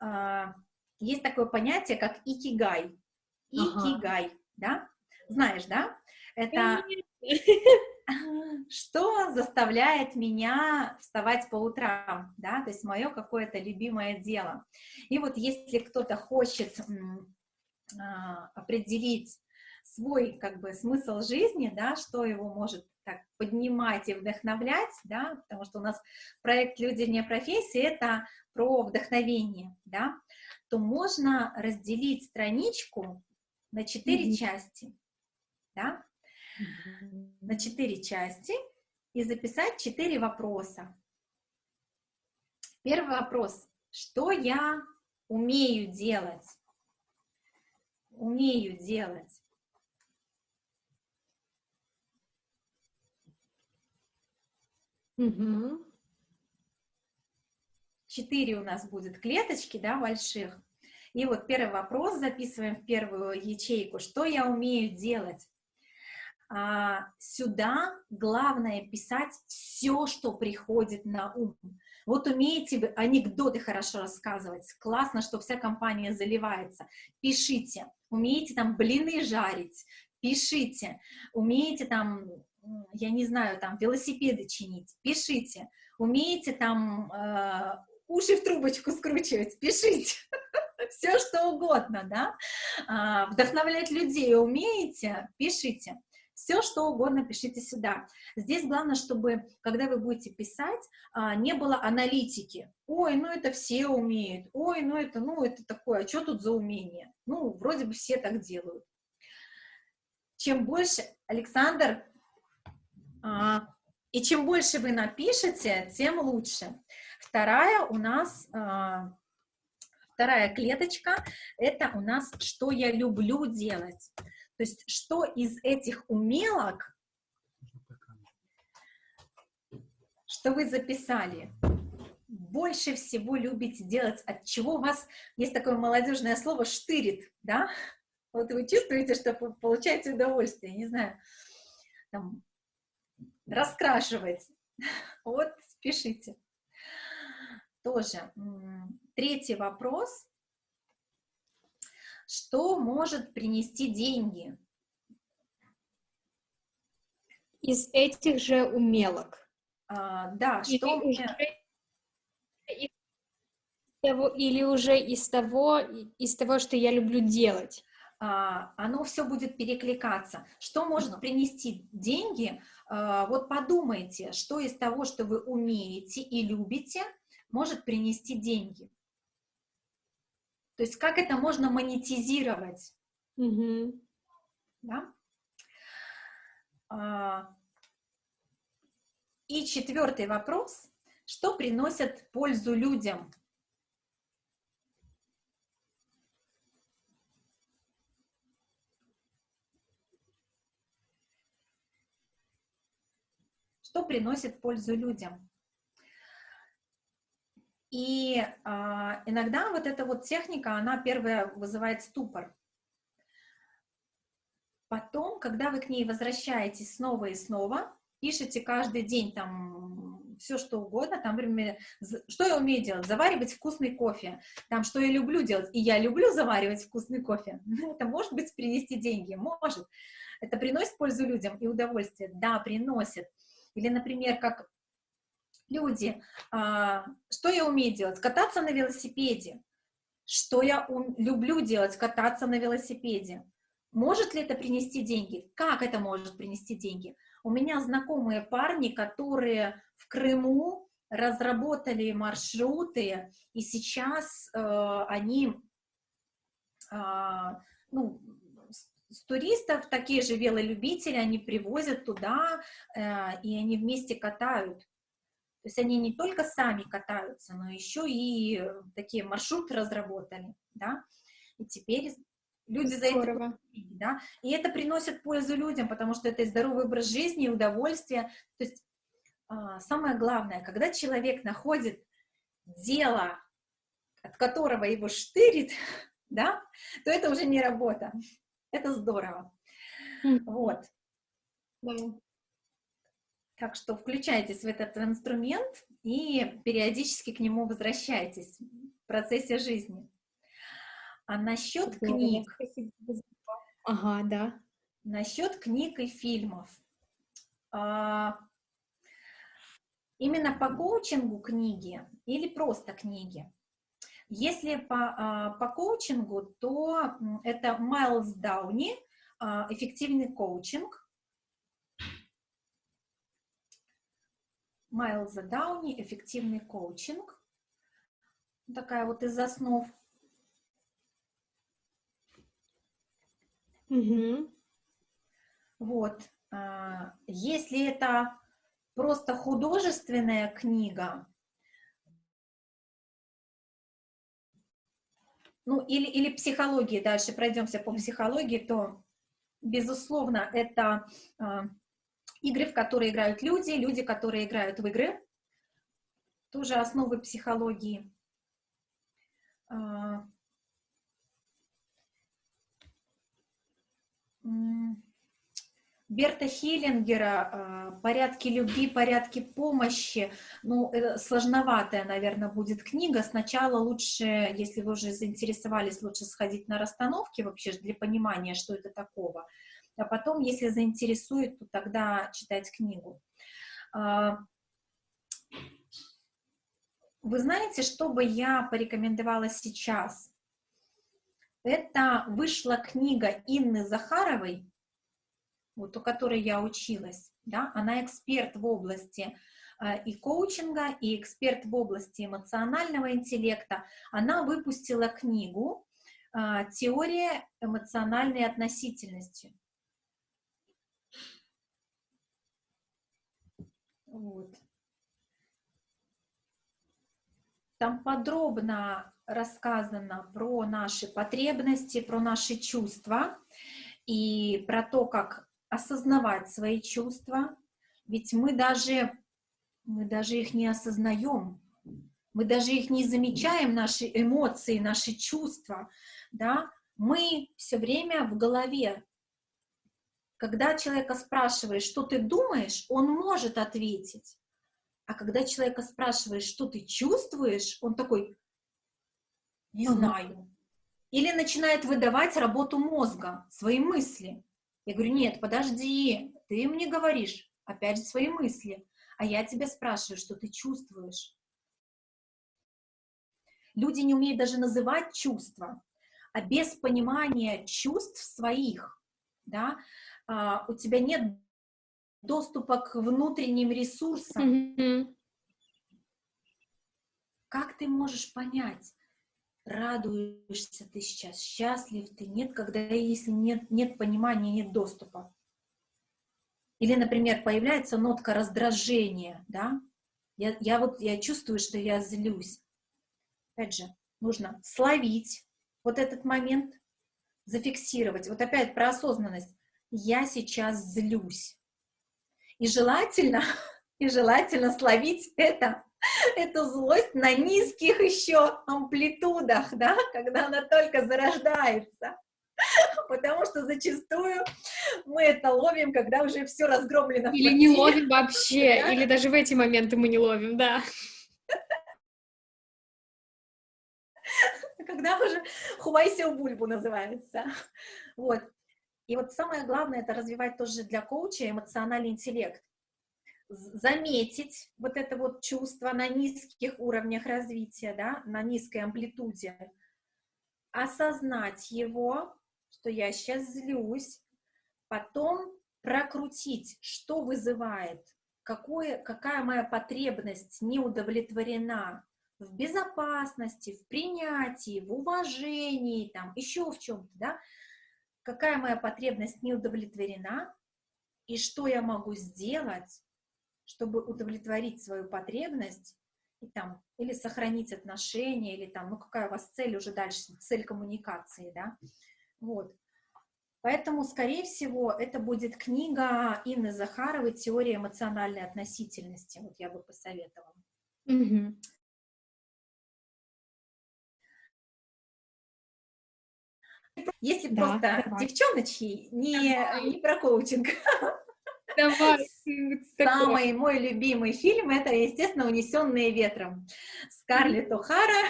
э, есть такое понятие, как икигай. Икигай, ага. да? Знаешь, да? Это что заставляет меня вставать по утрам, да, то есть мое какое-то любимое дело. И вот если кто-то хочет э, определить свой как бы смысл жизни, да, что его может так поднимать и вдохновлять, да, потому что у нас проект «Люди не профессии» — это про вдохновение, да, то можно разделить страничку на четыре mm -hmm. части, да. На четыре части и записать четыре вопроса. Первый вопрос. Что я умею делать? Умею делать. Угу. Четыре у нас будет клеточки, да, больших. И вот первый вопрос записываем в первую ячейку. Что я умею делать? А, сюда главное писать все, что приходит на ум. Вот умеете вы анекдоты хорошо рассказывать, классно, что вся компания заливается, пишите. Умеете там блины жарить, пишите. Умеете там, я не знаю, там велосипеды чинить, пишите. Умеете там э, уши в трубочку скручивать, пишите. Все что угодно, да. А, вдохновлять людей умеете, пишите. Все, что угодно пишите сюда. Здесь главное, чтобы, когда вы будете писать, а, не было аналитики. Ой, ну это все умеют. Ой, ну это, ну это такое, а что тут за умение? Ну, вроде бы все так делают. Чем больше, Александр, а, и чем больше вы напишете, тем лучше. Вторая у нас, а, вторая клеточка, это у нас «Что я люблю делать». То есть что из этих умелок, что вы записали, больше всего любите делать, от чего вас есть такое молодежное слово «штырит», да? Вот вы чувствуете, что получаете удовольствие, не знаю, там, раскрашивать. Вот, спешите. Тоже. Третий вопрос что может принести деньги? Из этих же умелок. А, да, или что... Уже, из того, или уже из того, из того, что я люблю делать? А, оно все будет перекликаться. Что может принести деньги? А, вот подумайте, что из того, что вы умеете и любите, может принести деньги. То есть как это можно монетизировать? Угу. Да? А, и четвертый вопрос. Что приносит пользу людям? Что приносит пользу людям? И э, иногда вот эта вот техника, она первая вызывает ступор. Потом, когда вы к ней возвращаетесь снова и снова, пишите каждый день там все, что угодно, там, например, что я умею делать? Заваривать вкусный кофе. Там, что я люблю делать? И я люблю заваривать вкусный кофе. Это может быть принести деньги? Может. Это приносит пользу людям и удовольствие? Да, приносит. Или, например, как люди, а, что я умею делать? Кататься на велосипеде. Что я люблю делать? Кататься на велосипеде. Может ли это принести деньги? Как это может принести деньги? У меня знакомые парни, которые в Крыму разработали маршруты, и сейчас э, они, э, ну, с туристов, такие же велолюбители, они привозят туда, э, и они вместе катают. То есть они не только сами катаются, но еще и э, такие маршруты разработали, да, и теперь люди за это да, и это приносит пользу людям, потому что это и здоровый образ жизни, и удовольствие, то есть а, самое главное, когда человек находит дело, от которого его штырит, да, то это уже не работа, это здорово, вот. Да. Так что включайтесь в этот инструмент и периодически к нему возвращайтесь в процессе жизни. А насчет книг... Ага, да. Насчет книг и фильмов. А, именно по коучингу книги или просто книги? Если по, а, по коучингу, то это Майлз Дауни а, «Эффективный коучинг». Майлза Дауни «Эффективный коучинг». Такая вот из основ. Угу. Вот. А, если это просто художественная книга, ну или, или психологии, дальше пройдемся по психологии, то, безусловно, это э, игры, в которые играют люди, люди, которые играют в игры, тоже основы психологии. Э, Берта Хиллингера а, «Порядки любви, порядки помощи». Ну, сложноватая, наверное, будет книга. Сначала лучше, если вы уже заинтересовались, лучше сходить на расстановки вообще для понимания, что это такого. А потом, если заинтересует, то тогда читать книгу. А, вы знаете, что бы я порекомендовала сейчас? Это вышла книга Инны Захаровой вот у которой я училась, да, она эксперт в области э, и коучинга, и эксперт в области эмоционального интеллекта. Она выпустила книгу э, «Теория эмоциональной относительности». Вот. Там подробно рассказано про наши потребности, про наши чувства и про то, как осознавать свои чувства, ведь мы даже, мы даже их не осознаем, мы даже их не замечаем, наши эмоции, наши чувства, да, мы все время в голове. Когда человека спрашиваешь, что ты думаешь, он может ответить. А когда человека спрашиваешь, что ты чувствуешь, он такой, не знаю. Или начинает выдавать работу мозга, свои мысли. Я говорю, нет, подожди, ты мне говоришь, опять же, свои мысли, а я тебя спрашиваю, что ты чувствуешь. Люди не умеют даже называть чувства, а без понимания чувств своих, да, а, у тебя нет доступа к внутренним ресурсам. Mm -hmm. Как ты можешь понять, радуешься ты сейчас, счастлив ты, нет, когда если нет, нет понимания, нет доступа. Или, например, появляется нотка раздражения, да, я, я вот, я чувствую, что я злюсь. Опять же, нужно словить вот этот момент, зафиксировать. Вот опять про осознанность. Я сейчас злюсь. И желательно, и желательно словить это эту злость на низких еще амплитудах, да, когда она только зарождается. Потому что зачастую мы это ловим, когда уже все разгромлено. Или не ловим вообще, да? или даже в эти моменты мы не ловим, да. Когда уже хувайся у бульбу называется. Вот. И вот самое главное, это развивать тоже для коуча эмоциональный интеллект заметить вот это вот чувство на низких уровнях развития, да, на низкой амплитуде, осознать его, что я сейчас злюсь, потом прокрутить, что вызывает, какое, какая моя потребность не удовлетворена в безопасности, в принятии, в уважении, там, еще в чем-то, да, какая моя потребность не удовлетворена, и что я могу сделать, чтобы удовлетворить свою потребность, и там, или сохранить отношения, или там, ну какая у вас цель уже дальше, цель коммуникации, да, вот. Поэтому, скорее всего, это будет книга Инны Захаровой «Теория эмоциональной относительности», вот я бы посоветовала. Mm Если да, просто давай. девчоночки, не, не про коучинг. Давай. Самый мой любимый фильм это, естественно, «Унесенные ветром». Скарлетт О'Хара.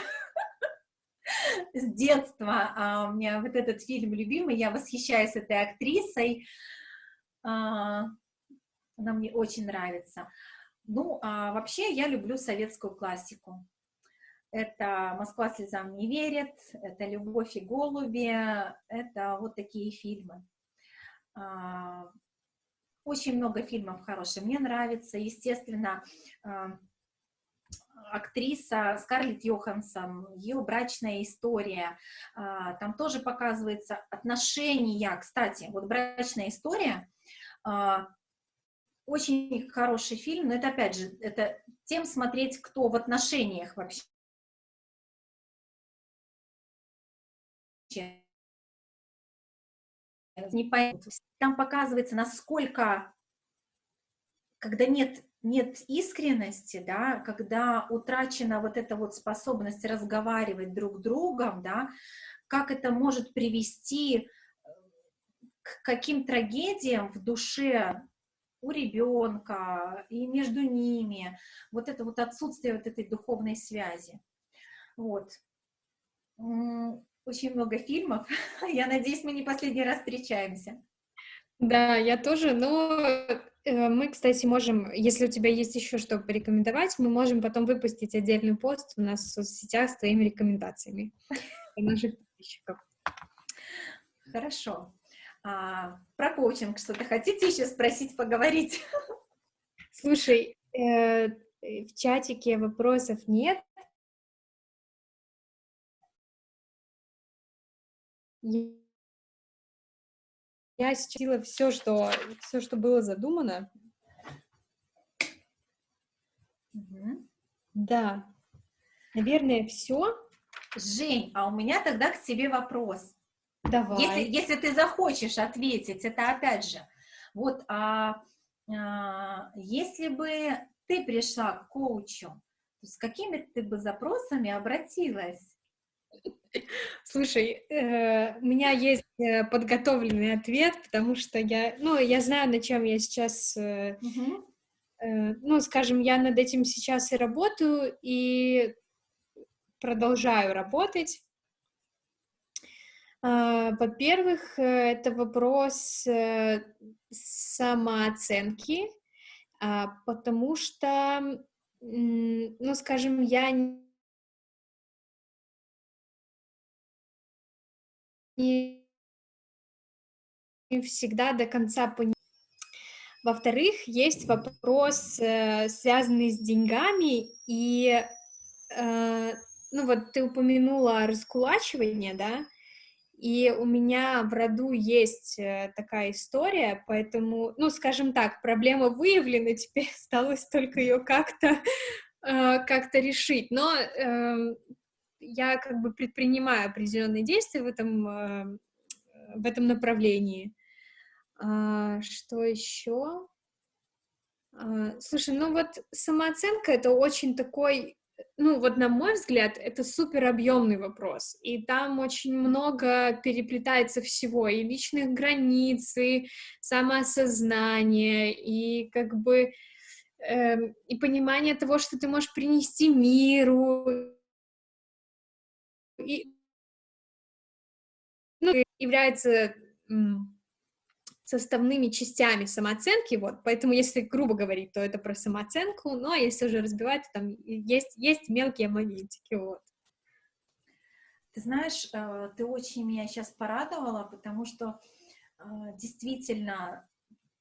С детства а, у меня вот этот фильм любимый, я восхищаюсь этой актрисой. А, она мне очень нравится. Ну, а вообще я люблю советскую классику. Это «Москва слезам не верит», это «Любовь и голуби», это вот такие фильмы. А, очень много фильмов хороших. Мне нравится, естественно, а, актриса Скарлетт Йоханссон, ее брачная история, а, там тоже показывается отношения, кстати, вот брачная история, очень хороший фильм, но это, опять же, это тем смотреть, кто в отношениях вообще. Не поймут. Там показывается, насколько, когда нет, нет искренности, да, когда утрачена вот эта вот способность разговаривать друг с другом, да, как это может привести к каким трагедиям в душе у ребенка и между ними, вот это вот отсутствие вот этой духовной связи. Вот. Очень много фильмов. Я надеюсь, мы не последний раз встречаемся. Да, я тоже, но э, мы, кстати, можем, если у тебя есть еще что порекомендовать, мы можем потом выпустить отдельный пост у нас в соцсетях с твоими рекомендациями для наших подписчиков. Хорошо. А, про коучинг что-то хотите еще спросить, поговорить? Слушай, э, в чатике вопросов нет. Я считала все, что все, что было задумано. Угу. Да, наверное, все. Жень, а у меня тогда к тебе вопрос. Давай. Если, если ты захочешь ответить, это опять же, вот, а, а, если бы ты пришла к коучу, с какими ты бы запросами обратилась? Слушай, э, у меня есть э, подготовленный ответ, потому что я, ну, я знаю, на чем я сейчас, угу. ну, скажем, я над этим сейчас и работаю, и продолжаю работать. А, во-первых, это вопрос самооценки, а, потому что, ну, скажем, я не всегда до конца понимаю. Во-вторых, есть вопрос, э, связанный с деньгами, и, ну, вот ты упомянула раскулачивание, да, и у меня в роду есть э, такая история, поэтому, ну, скажем так, проблема выявлена, теперь осталось только ее как-то э, как-то решить. Но э, я как бы предпринимаю определенные действия в этом, э, в этом направлении. А, что еще? А, слушай, ну вот самооценка — это очень такой ну, вот на мой взгляд, это супер объемный вопрос, и там очень много переплетается всего, и личных границ, и самоосознание, и как бы э, и понимание того, что ты можешь принести миру, и ну, является составными частями самооценки, вот, поэтому если грубо говорить, то это про самооценку, ну, а если уже разбивать, то там есть, есть мелкие моментики, вот. Ты знаешь, э, ты очень меня сейчас порадовала, потому что э, действительно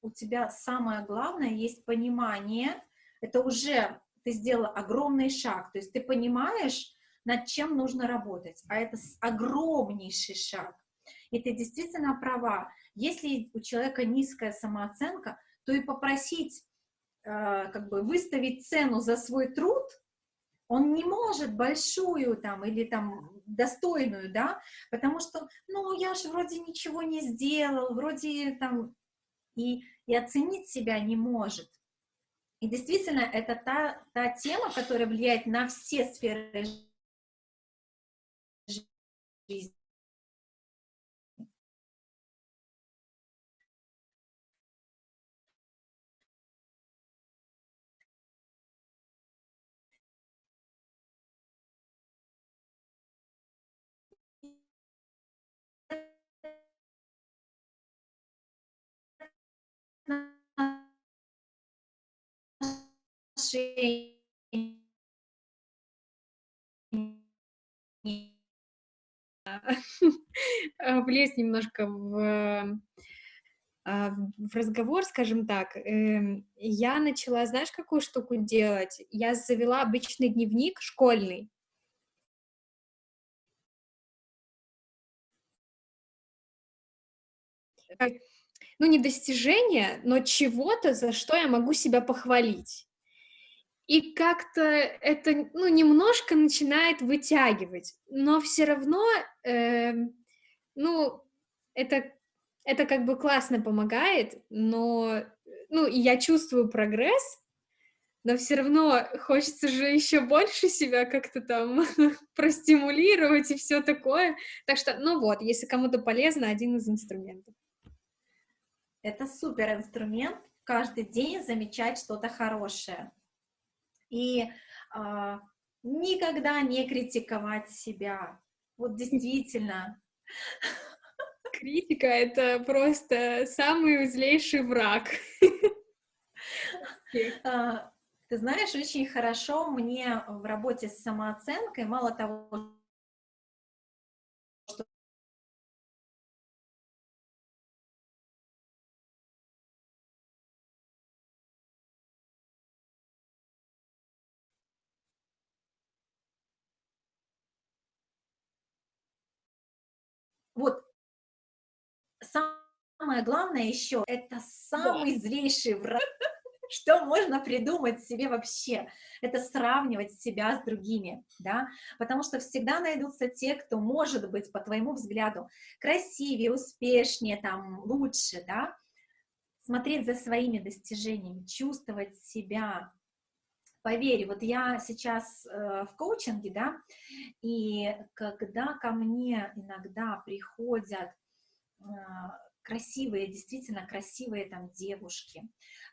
у тебя самое главное есть понимание, это уже ты сделала огромный шаг, то есть ты понимаешь, над чем нужно работать, а это огромнейший шаг. И ты действительно права, если у человека низкая самооценка, то и попросить, э, как бы выставить цену за свой труд, он не может большую там или там достойную, да, потому что, ну, я же вроде ничего не сделал, вроде там, и, и оценить себя не может. И действительно, это та, та тема, которая влияет на все сферы жизни. влезть немножко в а, в разговор, скажем так, эм, я начала, знаешь, какую штуку делать? Я завела обычный дневник школьный. Ну, не достижение, но чего-то, за что я могу себя похвалить. И как-то это, ну, немножко начинает вытягивать, но все равно, э, ну, это это как бы классно помогает, но, ну, и я чувствую прогресс, но все равно хочется же еще больше себя как-то там простимулировать и все такое. Так что, ну вот, если кому-то полезно, один из инструментов. Это супер инструмент, каждый день замечать что-то хорошее. И э, никогда не критиковать себя. Вот действительно. Критика — это просто самый злейший враг. А, ты знаешь, очень хорошо мне в работе с самооценкой, мало того, самое главное еще, это самый да. злейший враг, что можно придумать себе вообще, это сравнивать себя с другими, да, потому что всегда найдутся те, кто может быть, по твоему взгляду, красивее, успешнее, там, лучше, да, смотреть за своими достижениями, чувствовать себя, Поверь, вот я сейчас э, в коучинге, да, и когда ко мне иногда приходят э, красивые, действительно красивые там девушки,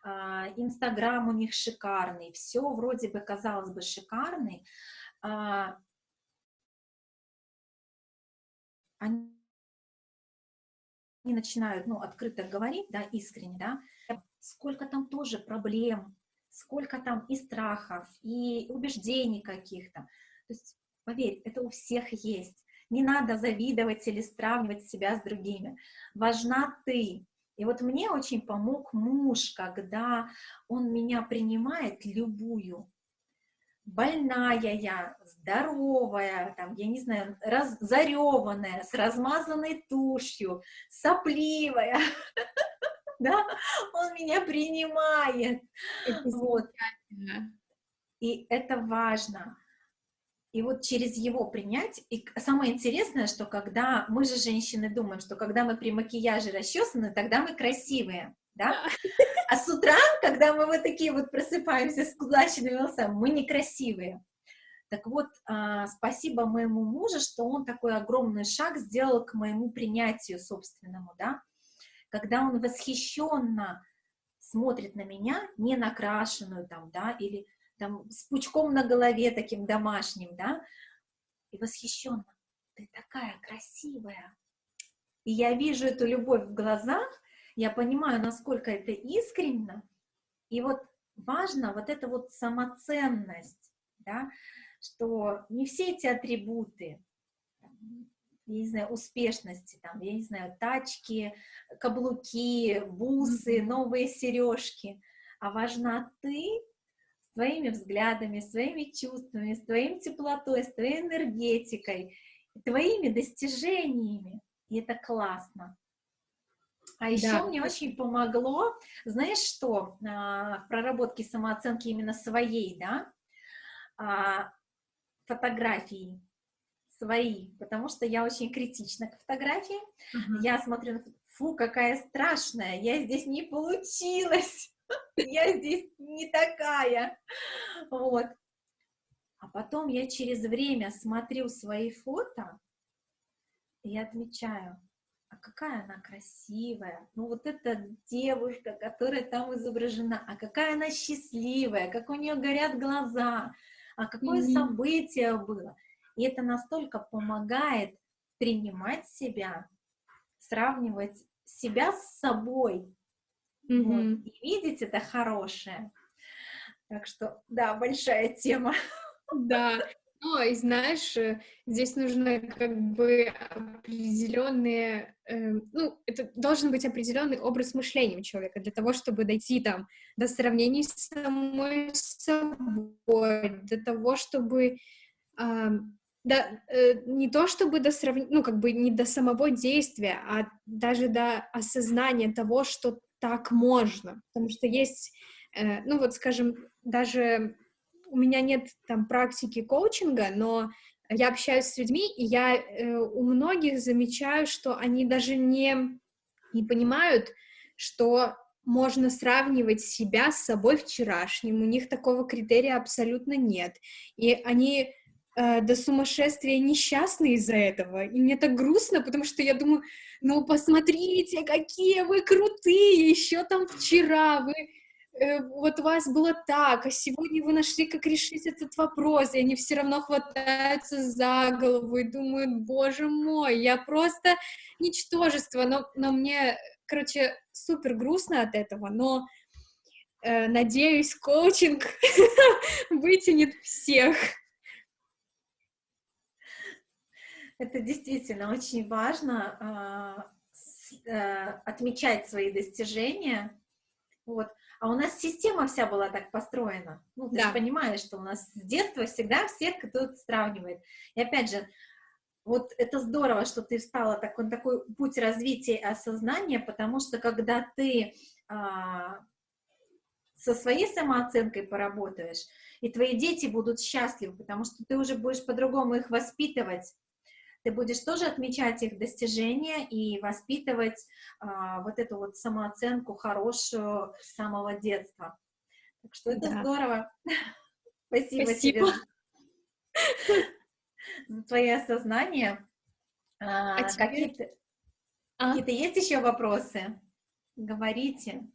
а, Инстаграм у них шикарный, все вроде бы, казалось бы, шикарный, а, они начинают, ну, открыто говорить, да, искренне, да, сколько там тоже проблем, сколько там и страхов, и убеждений каких-то. То есть, поверь, это у всех есть. Не надо завидовать или сравнивать себя с другими. Важна ты. И вот мне очень помог муж, когда он меня принимает любую. Больная я, здоровая, там, я не знаю, раз, зареванная, с размазанной тушью, сопливая. Да, он меня принимает. Вот. И это важно. И вот через его принять, и самое интересное, что когда мы же женщины думаем, что когда мы при макияже расчесаны, тогда мы красивые, да? А с утра, когда мы вот такие вот просыпаемся с кудлаченными волосами, мы некрасивые. Так вот, а, спасибо моему мужу, что он такой огромный шаг сделал к моему принятию собственному, да? Когда он восхищенно смотрит на меня, не накрашенную там, да, или там, с пучком на голове таким домашним, да, и восхищенно, ты такая красивая. И я вижу эту любовь в глазах, я понимаю, насколько это искренне, и вот важно вот эта вот самоценность, да, что не все эти атрибуты, я не знаю, успешности, там, я не знаю, тачки, каблуки, бусы, новые сережки, а важна ты своими взглядами, своими чувствами, с твоим теплотой, с твоей энергетикой, твоими достижениями. И это классно. А еще да. мне очень помогло, знаешь что, а, в проработке самооценки именно своей, да, а, фотографии свои, потому что я очень критична к фотографии. Uh-huh. Я смотрю, фу, какая страшная, я здесь не получилась я здесь не такая, вот. А потом я через время смотрю свои фото и отмечаю, а какая она красивая, ну вот эта девушка, которая там изображена, а какая она счастливая, как у нее горят глаза, а какое mm-hmm. событие было. И это настолько помогает принимать себя, сравнивать себя с собой, Mm-hmm. Вот. И видеть это хорошее. Так что, да, большая тема. Да. Ну, и знаешь, э, здесь нужны как бы определенные, э, ну, это должен быть определенный образ мышления у человека для того, чтобы дойти там до сравнений с самой собой, до того, чтобы э, да, э, не то чтобы до сравнения, ну, как бы не до самого действия, а даже до осознания того, что так можно, потому что есть, э, ну, вот, скажем, даже у меня нет там практики коучинга, но я общаюсь с людьми, и я э, у многих замечаю, что они даже не, не понимают, что можно сравнивать себя с собой вчерашним, у них такого критерия абсолютно нет, и они э, до сумасшествия несчастны из-за этого, и мне так грустно, потому что я думаю, ну посмотрите, какие вы крутые, еще там вчера вы Э, вот у вас было так, а сегодня вы нашли, как решить этот вопрос, и они все равно хватаются за голову и думают, боже мой, я просто ничтожество, но, но мне, короче, супер грустно от этого, но э, надеюсь, коучинг вытянет всех. Это действительно очень важно э, э, отмечать свои достижения, вот, а у нас система вся была так построена. Ну, ты да. же понимаешь, что у нас с детства всегда всех кто-то сравнивает. И опять же, вот это здорово, что ты встала такой, такой путь развития и осознания, потому что когда ты а, со своей самооценкой поработаешь, и твои дети будут счастливы, потому что ты уже будешь по-другому их воспитывать, ты будешь тоже отмечать их достижения и воспитывать а, вот эту вот самооценку хорошую с самого детства. Так что это да. здорово. Спасибо, Спасибо тебе за твои осознания. А, а Какие-то а? какие есть еще вопросы? Говорите.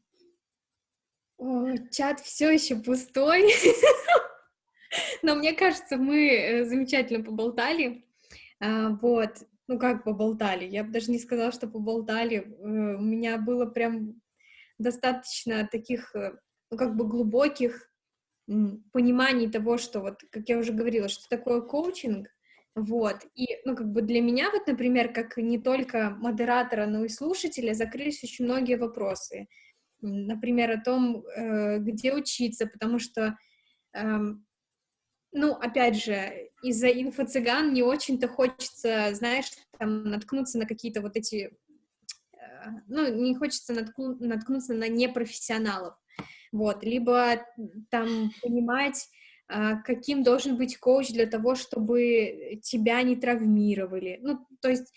О, чат все еще пустой. Но мне кажется, мы э, замечательно поболтали. А, вот, ну как поболтали, я бы даже не сказала, что поболтали, э, у меня было прям достаточно таких, э, ну как бы глубоких пониманий того, что вот, как я уже говорила, что такое коучинг, вот, и, ну, как бы для меня, вот, например, как не только модератора, но и слушателя, закрылись очень многие вопросы, например, о том, э, где учиться, потому что эм, ну, опять же, из-за инфо-цыган не очень-то хочется, знаешь, там, наткнуться на какие-то вот эти, э, ну, не хочется наткну, наткнуться на непрофессионалов, вот, либо там понимать, а, каким должен быть коуч для того, чтобы тебя не травмировали, ну, то есть,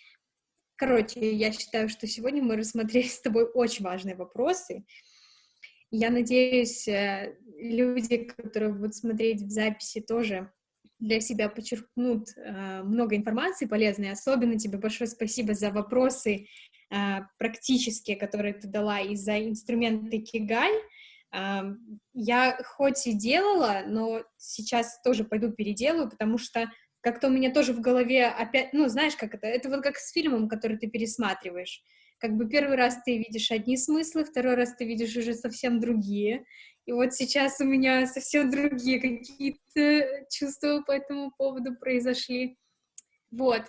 короче, я считаю, что сегодня мы рассмотрели с тобой очень важные вопросы, я надеюсь, э, люди, которые будут смотреть в записи, тоже для себя подчеркнут э, много информации полезной. Особенно тебе большое спасибо за вопросы э, практические, которые ты дала, и за инструменты Кигай. Я хоть и делала, но сейчас тоже пойду переделаю, потому что как-то у меня тоже в голове опять, ну, знаешь, как это, это вот как с фильмом, который ты пересматриваешь как бы первый раз ты видишь одни смыслы, второй раз ты видишь уже совсем другие. И вот сейчас у меня совсем другие какие-то чувства по этому поводу произошли. Вот.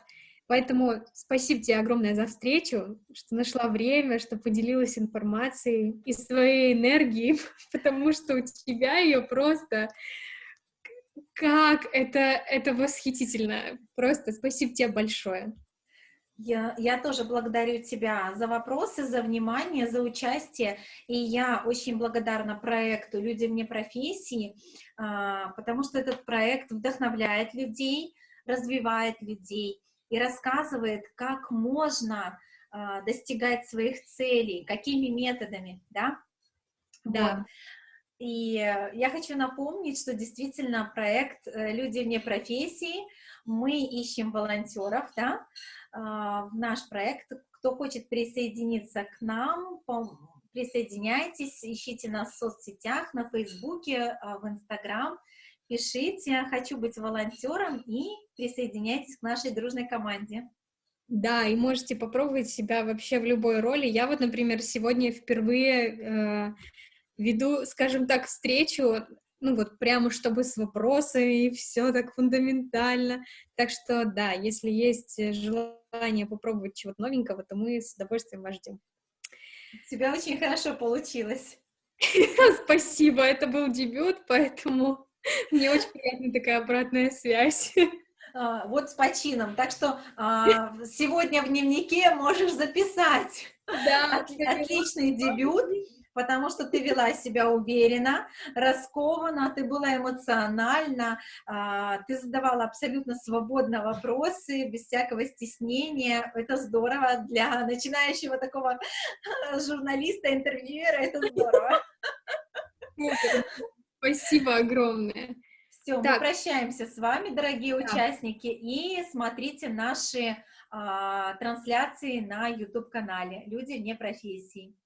Поэтому спасибо тебе огромное за встречу, что нашла время, что поделилась информацией и своей энергией, потому что у тебя ее просто... Как это, это восхитительно. Просто спасибо тебе большое. Я, я тоже благодарю тебя за вопросы, за внимание, за участие. И я очень благодарна проекту «Люди вне профессии», а, потому что этот проект вдохновляет людей, развивает людей и рассказывает, как можно а, достигать своих целей, какими методами, да? Да. Вот. И я хочу напомнить, что действительно проект э, «Люди вне профессии», мы ищем волонтеров, да, а, в наш проект. Кто хочет присоединиться к нам, присоединяйтесь, ищите нас в соцсетях, на Фейсбуке, а, в Инстаграм, пишите «Хочу быть волонтером» и присоединяйтесь к нашей дружной команде. Да, и можете попробовать себя вообще в любой роли. Я вот, например, сегодня впервые э, веду, скажем так, встречу ну вот прямо чтобы с вопросами и все так фундаментально. Так что да, если есть желание попробовать чего-то новенького, то мы с удовольствием вас ждем. У тебя очень хорошо получилось. Спасибо, это был дебют, поэтому мне очень приятна такая обратная связь. А, вот с почином. Так что а, сегодня в дневнике можешь записать. Да, отличный дебют потому что ты вела себя уверенно, раскованно, ты была эмоциональна, а, ты задавала абсолютно свободно вопросы, без всякого стеснения. Это здорово для начинающего такого журналиста, интервьюера, это здорово. Спасибо огромное. Все, мы прощаемся с вами, дорогие да. участники, и смотрите наши а, трансляции на YouTube-канале «Люди вне профессий».